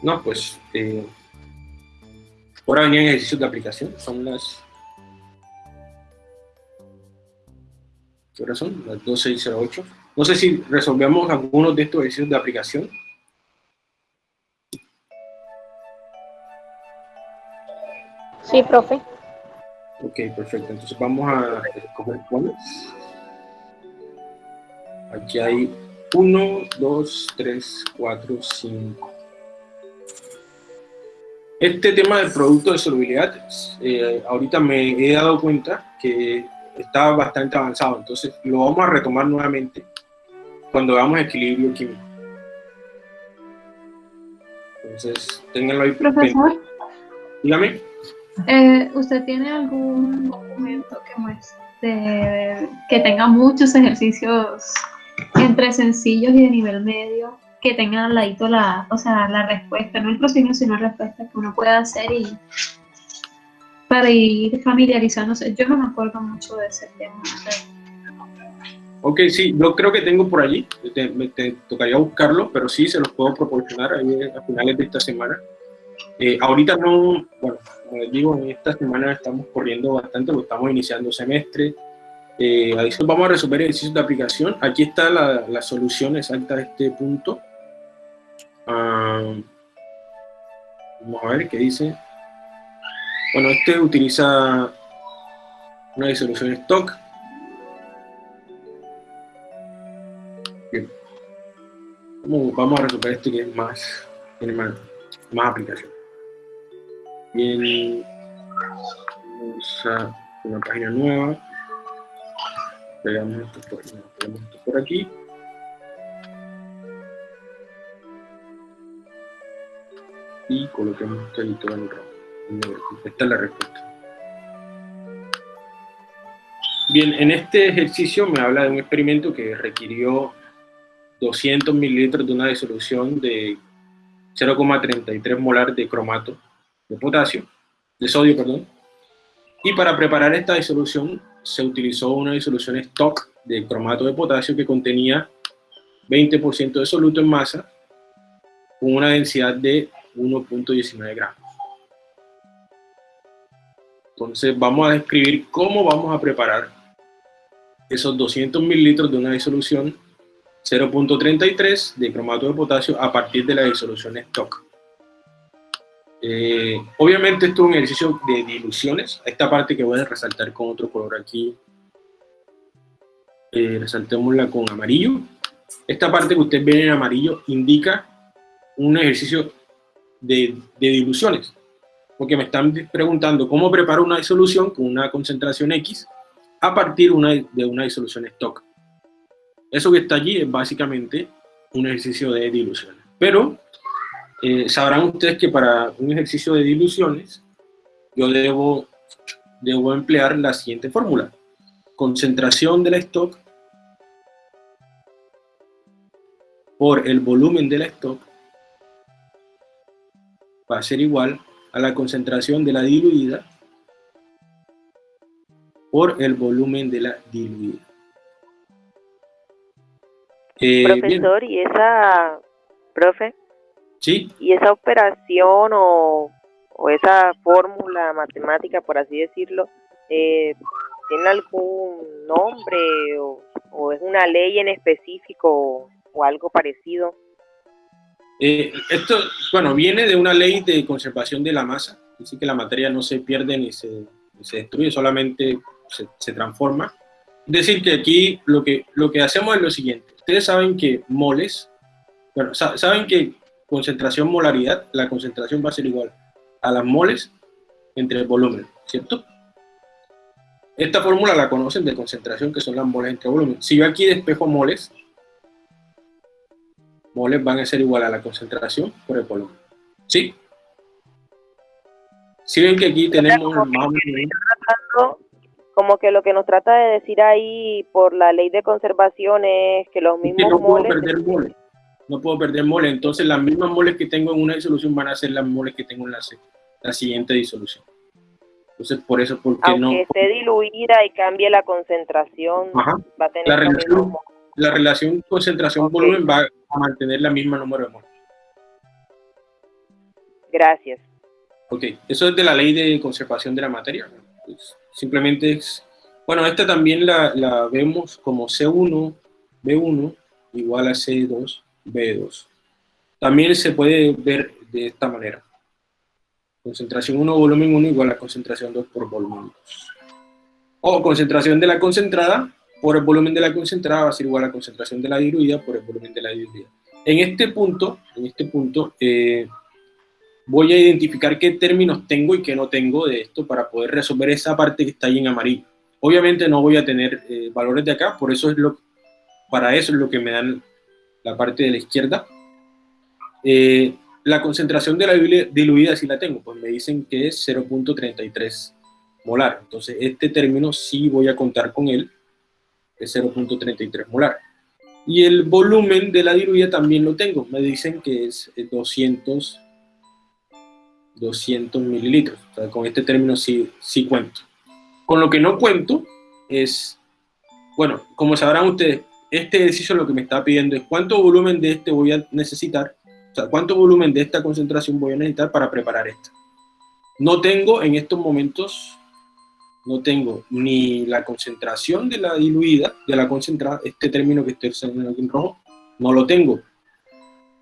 no, pues eh, ahora venían ejercicios de aplicación, son las ¿qué hora son? Las 12 y 08. No sé si resolvemos algunos de estos ejercicios de aplicación. Sí, profe. Ok, perfecto. Entonces vamos a escoger cuáles. Aquí hay 1, 2, 3, 4, 5. Este tema del producto de solubilidad, eh, ahorita me he dado cuenta que está bastante avanzado, entonces lo vamos a retomar nuevamente cuando veamos equilibrio químico. Entonces, ténganlo ahí. Profesor. Dígame. Eh, ¿Usted tiene algún documento que muestre que tenga muchos ejercicios entre sencillos y de nivel medio que tengan al ladito la, o sea, la respuesta, no el procedimiento, sino la respuesta que uno pueda hacer y para ir familiarizándose. Yo no me acuerdo mucho de ese tema. Ok, sí, yo creo que tengo por allí, me tocaría buscarlo, pero sí se los puedo proporcionar ahí a finales de esta semana. Eh, ahorita no, bueno, como les digo, en esta semana estamos corriendo bastante porque estamos iniciando semestre. Eh, vamos a resolver ejercicios de aplicación. Aquí está la, la solución exacta de este punto. Ah, vamos a ver qué dice. Bueno, este utiliza una disolución stock. Bien. Vamos, a resolver este que es más, tiene más, aplicación. Bien. Vamos a una página nueva. Pegamos esto esto por aquí. y coloquemos ahí todo en rojo. Esta es la respuesta. Bien, en este ejercicio me habla de un experimento que requirió 200 mililitros de una disolución de 0,33 molar de cromato de potasio, de sodio, perdón. Y para preparar esta disolución se utilizó una disolución stock de cromato de potasio que contenía 20% de soluto en masa con una densidad de 1.19 gramos. Entonces vamos a describir cómo vamos a preparar esos 200 mililitros de una disolución 0.33 de cromato de potasio a partir de la disolución stock. Eh, obviamente esto es un ejercicio de diluciones. Esta parte que voy a resaltar con otro color aquí, eh, resaltémosla con amarillo. Esta parte que ustedes ven en amarillo indica un ejercicio de, diluciones, porque me están preguntando cómo preparo una disolución con una concentración X a partir de una disolución stock. Eso que está allí es básicamente un ejercicio de diluciones. Pero eh, sabrán ustedes que para un ejercicio de diluciones yo debo, debo emplear la siguiente fórmula. Concentración de la stock por el volumen de la stock va a ser igual a la concentración de la diluida por el volumen de la diluida. Eh, Profesor, ¿y esa, profe? Sí. ¿Y esa operación o, esa fórmula matemática, por así decirlo, eh, tiene algún nombre o, o, es una ley en específico o algo parecido? Eh, esto, bueno, viene de una ley de conservación de la masa, así que la materia no se pierde ni se, se destruye, solamente se, se, transforma. Es decir, que aquí lo que, lo que hacemos es lo siguiente. Ustedes saben que moles, bueno, saben que concentración molaridad, la concentración va a ser igual a las moles entre el volumen, ¿cierto? Esta fórmula la conocen de concentración, que son las moles entre volumen. Si yo aquí despejo moles, moles van a ser igual a la concentración por el volumen. ¿Sí? Si ven que aquí tenemos más como que lo que nos trata de decir ahí por la ley de conservación es que los mismos no moles... Puedo perder moles. No puedo perder moles. Entonces las mismas moles que tengo en una disolución van a ser las moles que tengo en la, la siguiente disolución. Entonces por eso, porque Aunque no... esté diluida y cambie la concentración, va a tener la relación, la relación concentración-volumen va a mantener la misma número de moles. Gracias. Ok, eso es de la ley de conservación de la materia. Pues simplemente es Bueno, esta también la, la vemos como C1, B1 igual a C2, B2. También se puede ver de esta manera. Concentración 1, volumen 1 igual a concentración 2 por volumen 2. O concentración de la concentrada por el volumen de la concentrada va a ser igual a concentración de la diluida por el volumen de la diluida. En este punto, en este punto eh, voy a identificar qué términos tengo y qué no tengo de esto para poder resolver esa parte que está ahí en amarillo. Obviamente no voy a tener eh, valores de acá, por eso es lo, para eso es lo que me dan la parte de la izquierda. Eh, la concentración de la diluida si la tengo, pues me dicen que es 0.33 molar. Entonces este término sí voy a contar con él, es 0.33 molar. Y el volumen de la diluida también lo tengo, me dicen que es 200, eh, 200 mililitros. Con este término sí, sí cuento. Con lo que no cuento es, bueno, como sabrán ustedes, este ejercicio lo que me está pidiendo es cuánto volumen de este voy a necesitar, o sea, cuánto volumen de esta concentración voy a necesitar para preparar esta. No tengo en estos momentos, no tengo ni la concentración de la diluida, de la concentrada, este término que estoy usando aquí en rojo, no lo tengo.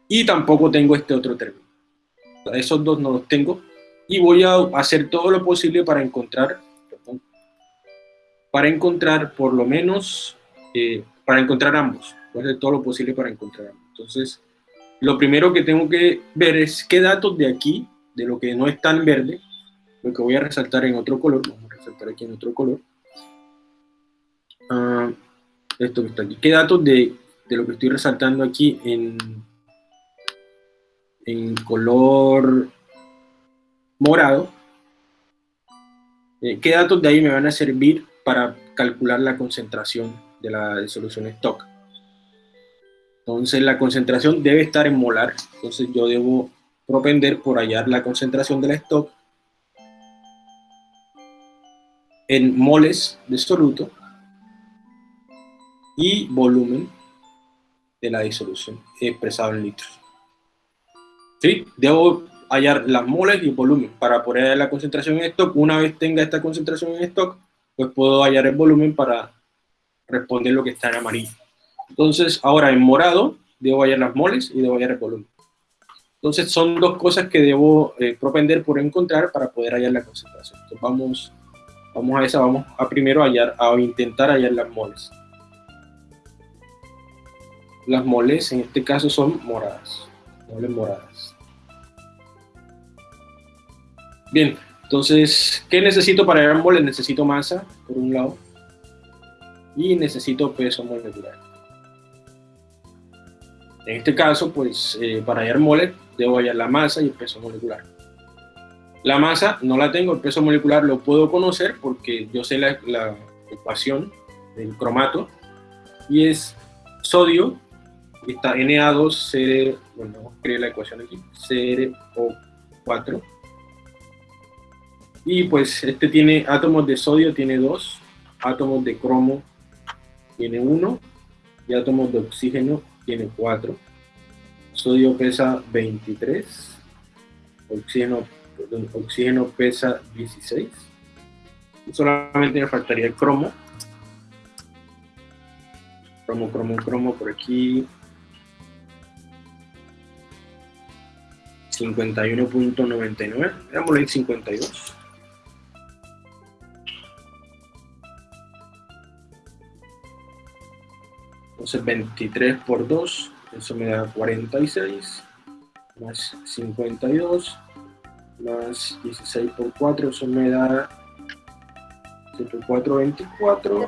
Y tampoco tengo este otro término. O sea, esos dos no los tengo. Y voy a hacer todo lo posible para encontrar para encontrar por lo menos, eh, para encontrar ambos. Voy a hacer todo lo posible para encontrar ambos. Entonces, lo primero que tengo que ver es qué datos de aquí, de lo que no está en verde, lo que voy a resaltar en otro color, vamos a resaltar aquí en otro color, uh, esto que está aquí, qué datos de, de lo que estoy resaltando aquí en, en color morado, eh, qué datos de ahí me van a servir para calcular la concentración de la disolución stock. Entonces la concentración debe estar en molar, entonces yo debo propender por hallar la concentración de la stock en moles de soluto y volumen de la disolución expresado en litros. ¿Sí? Debo hallar las moles y volumen para poder hallar la concentración en stock. Una vez tenga esta concentración en stock, pues puedo hallar el volumen para responder lo que está en amarillo. Entonces, ahora en morado, debo hallar las moles y debo hallar el volumen. Entonces, son dos cosas que debo eh, propender por encontrar para poder hallar la concentración. Vamos, vamos a esa, vamos a primero hallar, a intentar hallar las moles. Las moles, en este caso, son moradas. Moles moradas. Bien, entonces, ¿qué necesito para hallar moles? Necesito masa, por un lado, y necesito peso molecular. En este caso, pues, eh, para hallar moles, debo hallar la masa y el peso molecular. La masa no la tengo, el peso molecular lo puedo conocer porque yo sé la, ecuación del cromato, y es sodio, está Na2, bueno, vamos a escribir la ecuación aquí, CrO4, y pues este tiene átomos de sodio, tiene dos, átomos de cromo tiene uno, y átomos de oxígeno tiene cuatro. Sodio pesa 23, oxígeno, oxígeno pesa 16. solamente me faltaría el cromo. Cromo, cromo, cromo por aquí. 51.99, veámoslo en 52. Entonces 23 por 2, eso me da 46, más 52, más 16 por 4, eso me da 7 por 4, 24,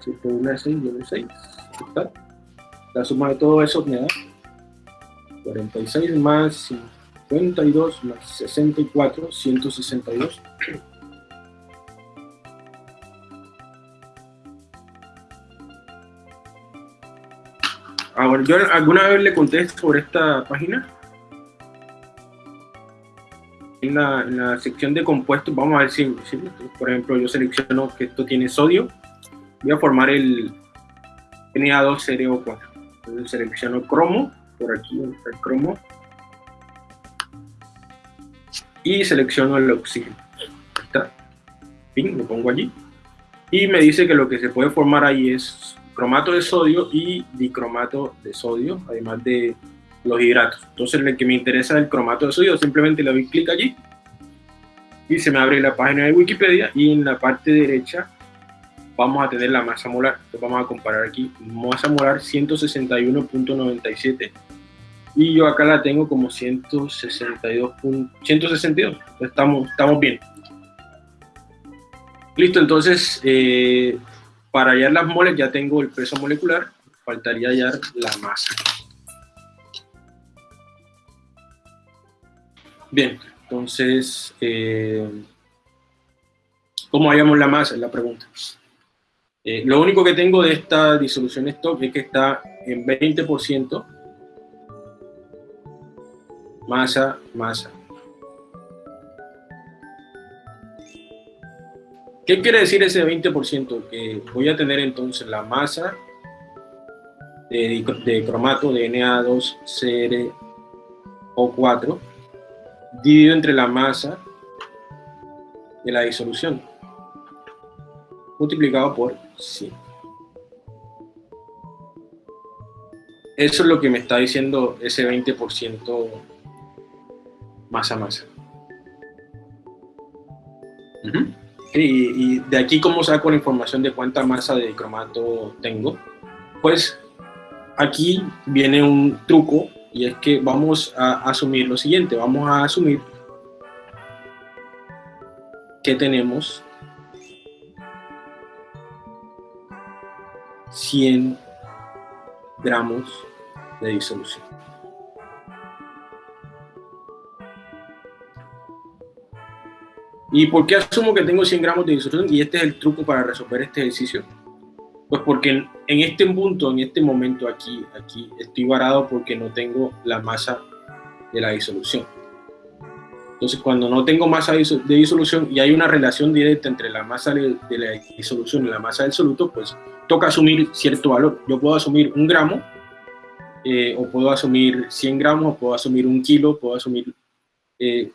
7 por 1, 6, 6. La suma de todo eso me da 46 más 52 más 64, 162. Ahora, yo alguna vez le conté sobre esta página. En la, sección de compuestos, vamos a ver si, por ejemplo, yo selecciono que esto tiene sodio. Voy a formar el Na2CO4. Entonces selecciono cromo, por aquí el cromo. Y selecciono el oxígeno. Ahí está. Fin, lo pongo allí. Y me dice que lo que se puede formar ahí es cromato de sodio y dicromato de sodio, además de los hidratos. Entonces, el que me interesa el cromato de sodio, simplemente le doy clic allí y se me abre la página de Wikipedia y en la parte derecha vamos a tener la masa molar. Entonces vamos a comparar aquí, masa molar 161.97 y yo acá la tengo como 162. 162. Estamos, estamos bien. Listo, entonces eh, para hallar las moles ya tengo el peso molecular, faltaría hallar la masa. Bien, entonces, eh, ¿cómo hallamos la masa? Es la pregunta. Eh, lo único que tengo de esta disolución stock es que está en 20% masa, masa. ¿Qué quiere decir ese 20%? Que voy a tener entonces la masa de, cromato de Na2CrO4 dividido entre la masa de la disolución multiplicado por 100. Eso es lo que me está diciendo ese 20% masa masa. Y, de aquí, ¿cómo saco la información de cuánta masa de cromato tengo? Pues aquí viene un truco y es que vamos a asumir lo siguiente. Vamos a asumir que tenemos 100 gramos de disolución. ¿Y por qué asumo que tengo 100 gramos de disolución? Y este es el truco para resolver este ejercicio. Pues porque en, este punto, en este momento aquí, aquí, estoy varado porque no tengo la masa de la disolución. Entonces, cuando no tengo masa de disolución y hay una relación directa entre la masa de, la disolución y la masa del soluto, pues toca asumir cierto valor. Yo puedo asumir un gramo, eh, o puedo asumir 100 gramos, o puedo asumir un kilo, puedo asumir eh,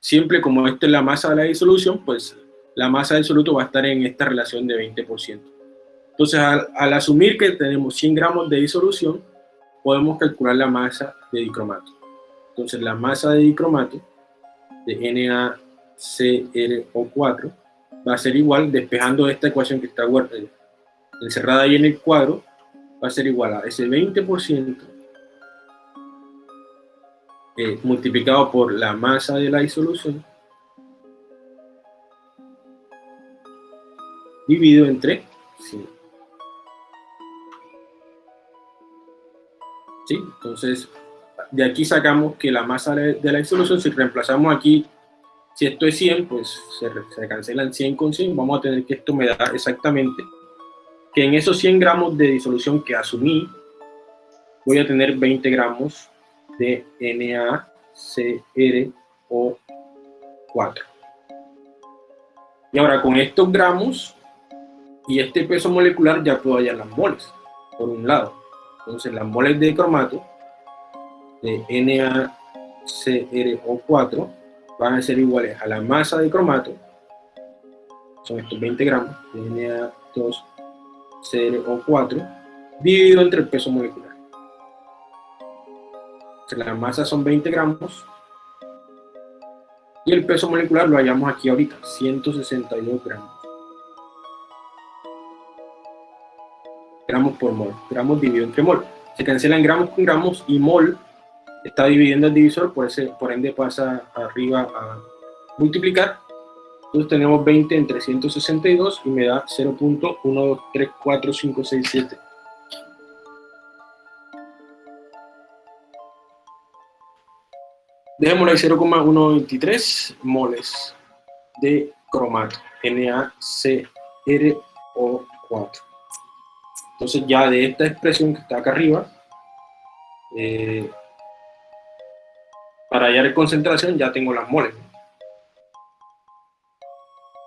siempre como esta es la masa de la disolución, pues la masa del soluto va a estar en esta relación de 20%. Entonces, al, asumir que tenemos 100 gramos de disolución, podemos calcular la masa de dicromato. Entonces, la masa de dicromato de NaCrO4 va a ser igual, despejando esta ecuación que está encerrada ahí en el cuadro, va a ser igual a ese 20% eh, multiplicado por la masa de la disolución dividido entre 100. ¿Sí? Entonces, de aquí sacamos que la masa de la disolución, si reemplazamos aquí, si esto es 100, pues se, se cancelan 100 con 100, vamos a tener que esto me da exactamente que en esos 100 gramos de disolución que asumí, voy a tener 20 gramos de NaCrO4. Y ahora con estos gramos y este peso molecular ya puedo hallar las moles, por un lado. Entonces las moles de cromato de NaCrO4 van a ser iguales a la masa de cromato, son estos 20 gramos de Na2CrO4, dividido entre el peso molecular la masa son 20 gramos y el peso molecular lo hallamos aquí ahorita, 162 gramos. Gramos por mol, gramos dividido entre mol. Se cancelan gramos con gramos y mol está dividiendo el divisor, por, ese, por ende pasa arriba a multiplicar. Entonces tenemos 20 entre 162 y me da 0.123457. Dejémoslo ahí 0,123 moles de cromato, NaCrO4. Entonces ya de esta expresión que está acá arriba, eh, para hallar concentración ya tengo las moles.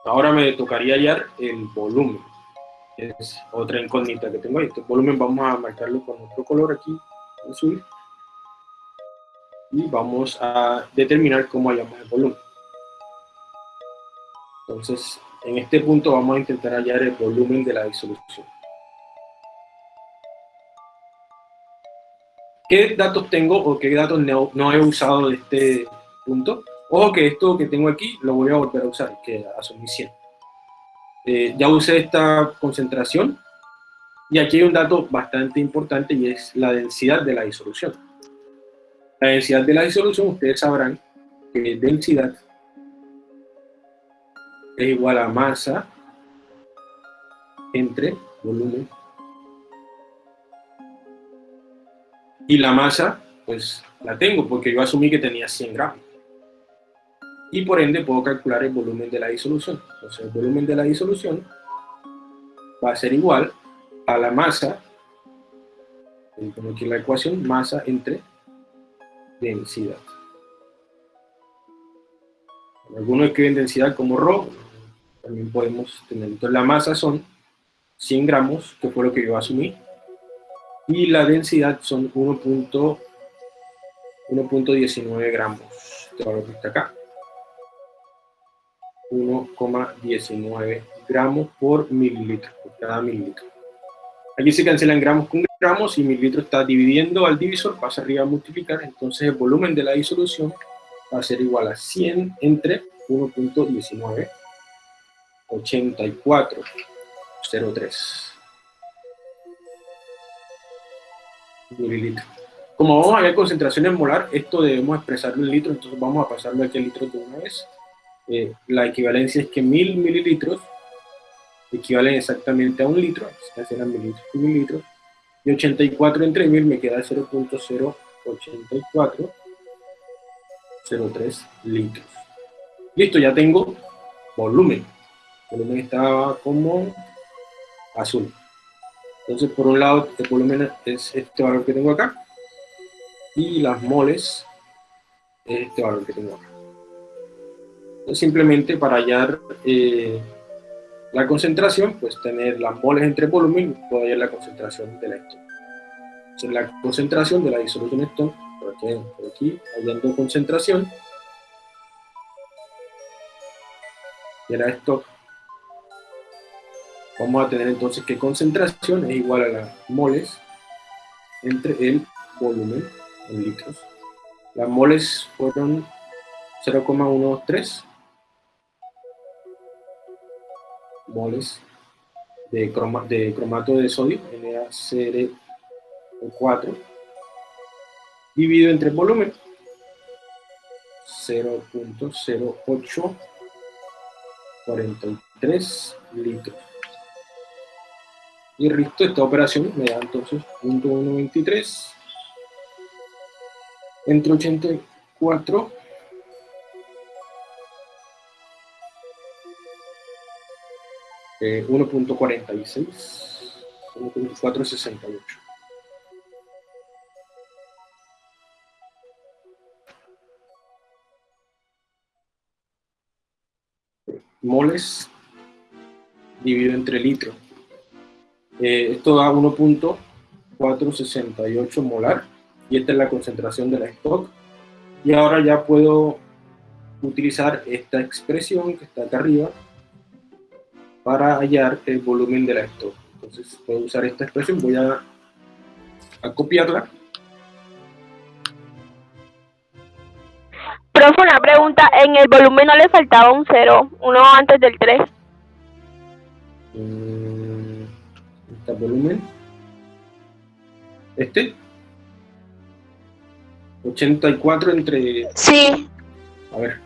Ahora me tocaría hallar el volumen. Es otra incógnita que tengo ahí. Este volumen vamos a marcarlo con otro color aquí, azul y vamos a determinar cómo hallamos el volumen. Entonces, en este punto vamos a intentar hallar el volumen de la disolución. ¿Qué datos tengo o qué datos no, he usado de este punto? Ojo que esto que tengo aquí lo voy a volver a usar, que asumí 100. Eh, ya usé esta concentración y aquí hay un dato bastante importante y es la densidad de la disolución. La densidad de la disolución, ustedes sabrán que densidad es igual a masa entre volumen Y la masa, pues la tengo porque yo asumí que tenía 100 gramos. Y por ende puedo calcular el volumen de la disolución. Entonces el volumen de la disolución va a ser igual a la masa, pongo aquí la ecuación, masa entre densidad. Algunos escriben densidad como ρ, también podemos tener. Entonces la masa son 100 gramos, que fue lo que yo asumí, y la densidad son 1.19 gramos. Este valor que está acá. 1,19 gramos por mililitro, por cada mililitro. Aquí se cancelan gramos con gramos y mililitro está dividiendo al divisor, pasa arriba a multiplicar, entonces el volumen de la disolución va a ser igual a 100 entre 1.19, 84,03 mililitros. Como vamos a ver concentraciones molar, esto debemos expresarlo en litros, entonces vamos a pasarlo aquí a litros de una vez. Eh, la equivalencia es que mil mililitros equivalen exactamente a un litro, que serán mililitros y mililitros, y 84 entre mil me queda 0.08403 litros. Listo, ya tengo volumen. Volumen estaba como azul. Entonces, por un lado, el volumen es este valor que tengo acá, y las moles es este valor que tengo acá. Entonces, simplemente para hallar eh, la concentración, pues tener las moles entre volumen, puedo hallar la concentración de la stock. Entonces, la concentración de la disolución stock, por aquí, por aquí hallando concentración, de la stock Vamos a tener entonces que concentración es igual a las moles entre el volumen en litros. Las moles fueron 0,123 moles de, de cromato de sodio, NaCl4, dividido entre el volumen, 0.0843 litros. Y listo, esta operación me da entonces 0.123 entre 84 eh, 1.46 1.468 moles dividido entre litro eh, esto da 1.468 molar y esta es la concentración de la stock. Y ahora ya puedo utilizar esta expresión que está acá arriba para hallar el volumen de la stock. Entonces puedo usar esta expresión, voy a, a copiarla. Profe, una pregunta, en el volumen no le faltaba un 0, uno antes del 3 volumen. Este. 84 entre... Sí. A ver.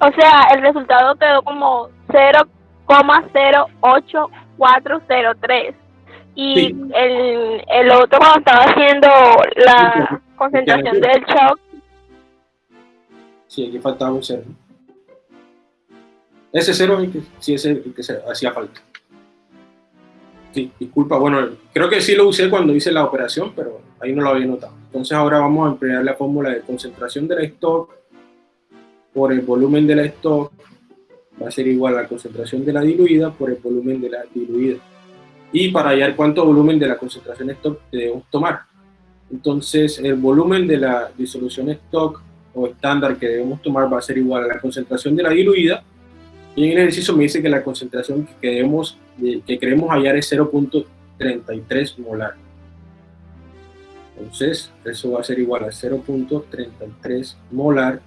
O sea, el resultado quedó como 0,08403. Y el, el otro cuando estaba haciendo la concentración del shock. Sí, aquí faltaba un cero. Ese cero sí es el que se hacía falta. Sí, disculpa, bueno, creo que sí lo usé cuando hice la operación, pero ahí no lo había notado. Entonces ahora vamos a emplear la fórmula de concentración de la stock por el volumen de la stock va a ser igual a la concentración de la diluida por el volumen de la diluida. Y para hallar cuánto volumen de la concentración stock debemos tomar. Entonces el volumen de la disolución stock o estándar que debemos tomar va a ser igual a la concentración de la diluida, y en el ejercicio me dice que la concentración que, debemos, que queremos hallar es 0.33 molar. Entonces, eso va a ser igual a 0.33 molar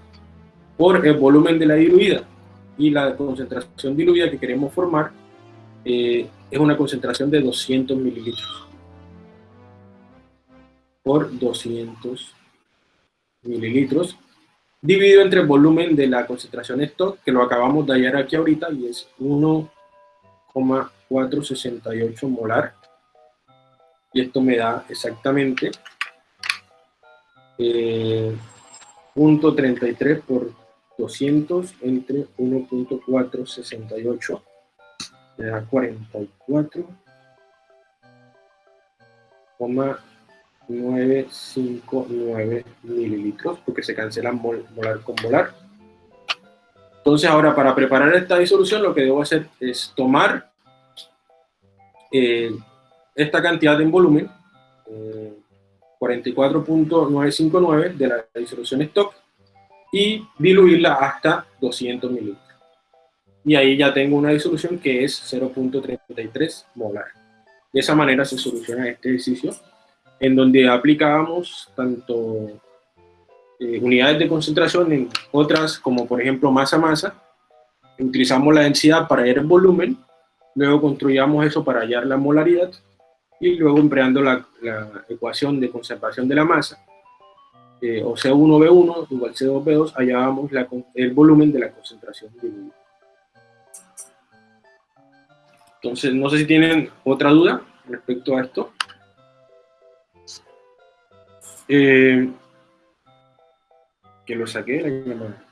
por el volumen de la diluida. Y la concentración diluida que queremos formar eh, es una concentración de 200 mililitros por 200 mililitros dividido entre el volumen de la concentración stock que lo acabamos de hallar aquí ahorita y es 1,468 molar y esto me da exactamente eh, 0.33 por 200 entre 1.468 me da 44,959 mililitros porque se cancela molar con molar. Entonces ahora para preparar esta disolución lo que debo hacer es tomar eh, esta cantidad en volumen, 44.959 eh, de la disolución stock y diluirla hasta 200 mililitros. Y ahí ya tengo una disolución que es 0.33 molar. De esa manera se soluciona este ejercicio, en donde aplicábamos tanto eh, unidades de concentración en otras, como por ejemplo masa-masa, utilizamos la densidad para hallar el volumen, luego construíamos eso para hallar la molaridad, y luego empleando la, ecuación de conservación de la masa, eh, o C1V1 igual C2V2, hallábamos el volumen de la concentración diluida. Entonces, no sé si tienen otra duda respecto a esto. Eh, que lo saqué la llamada.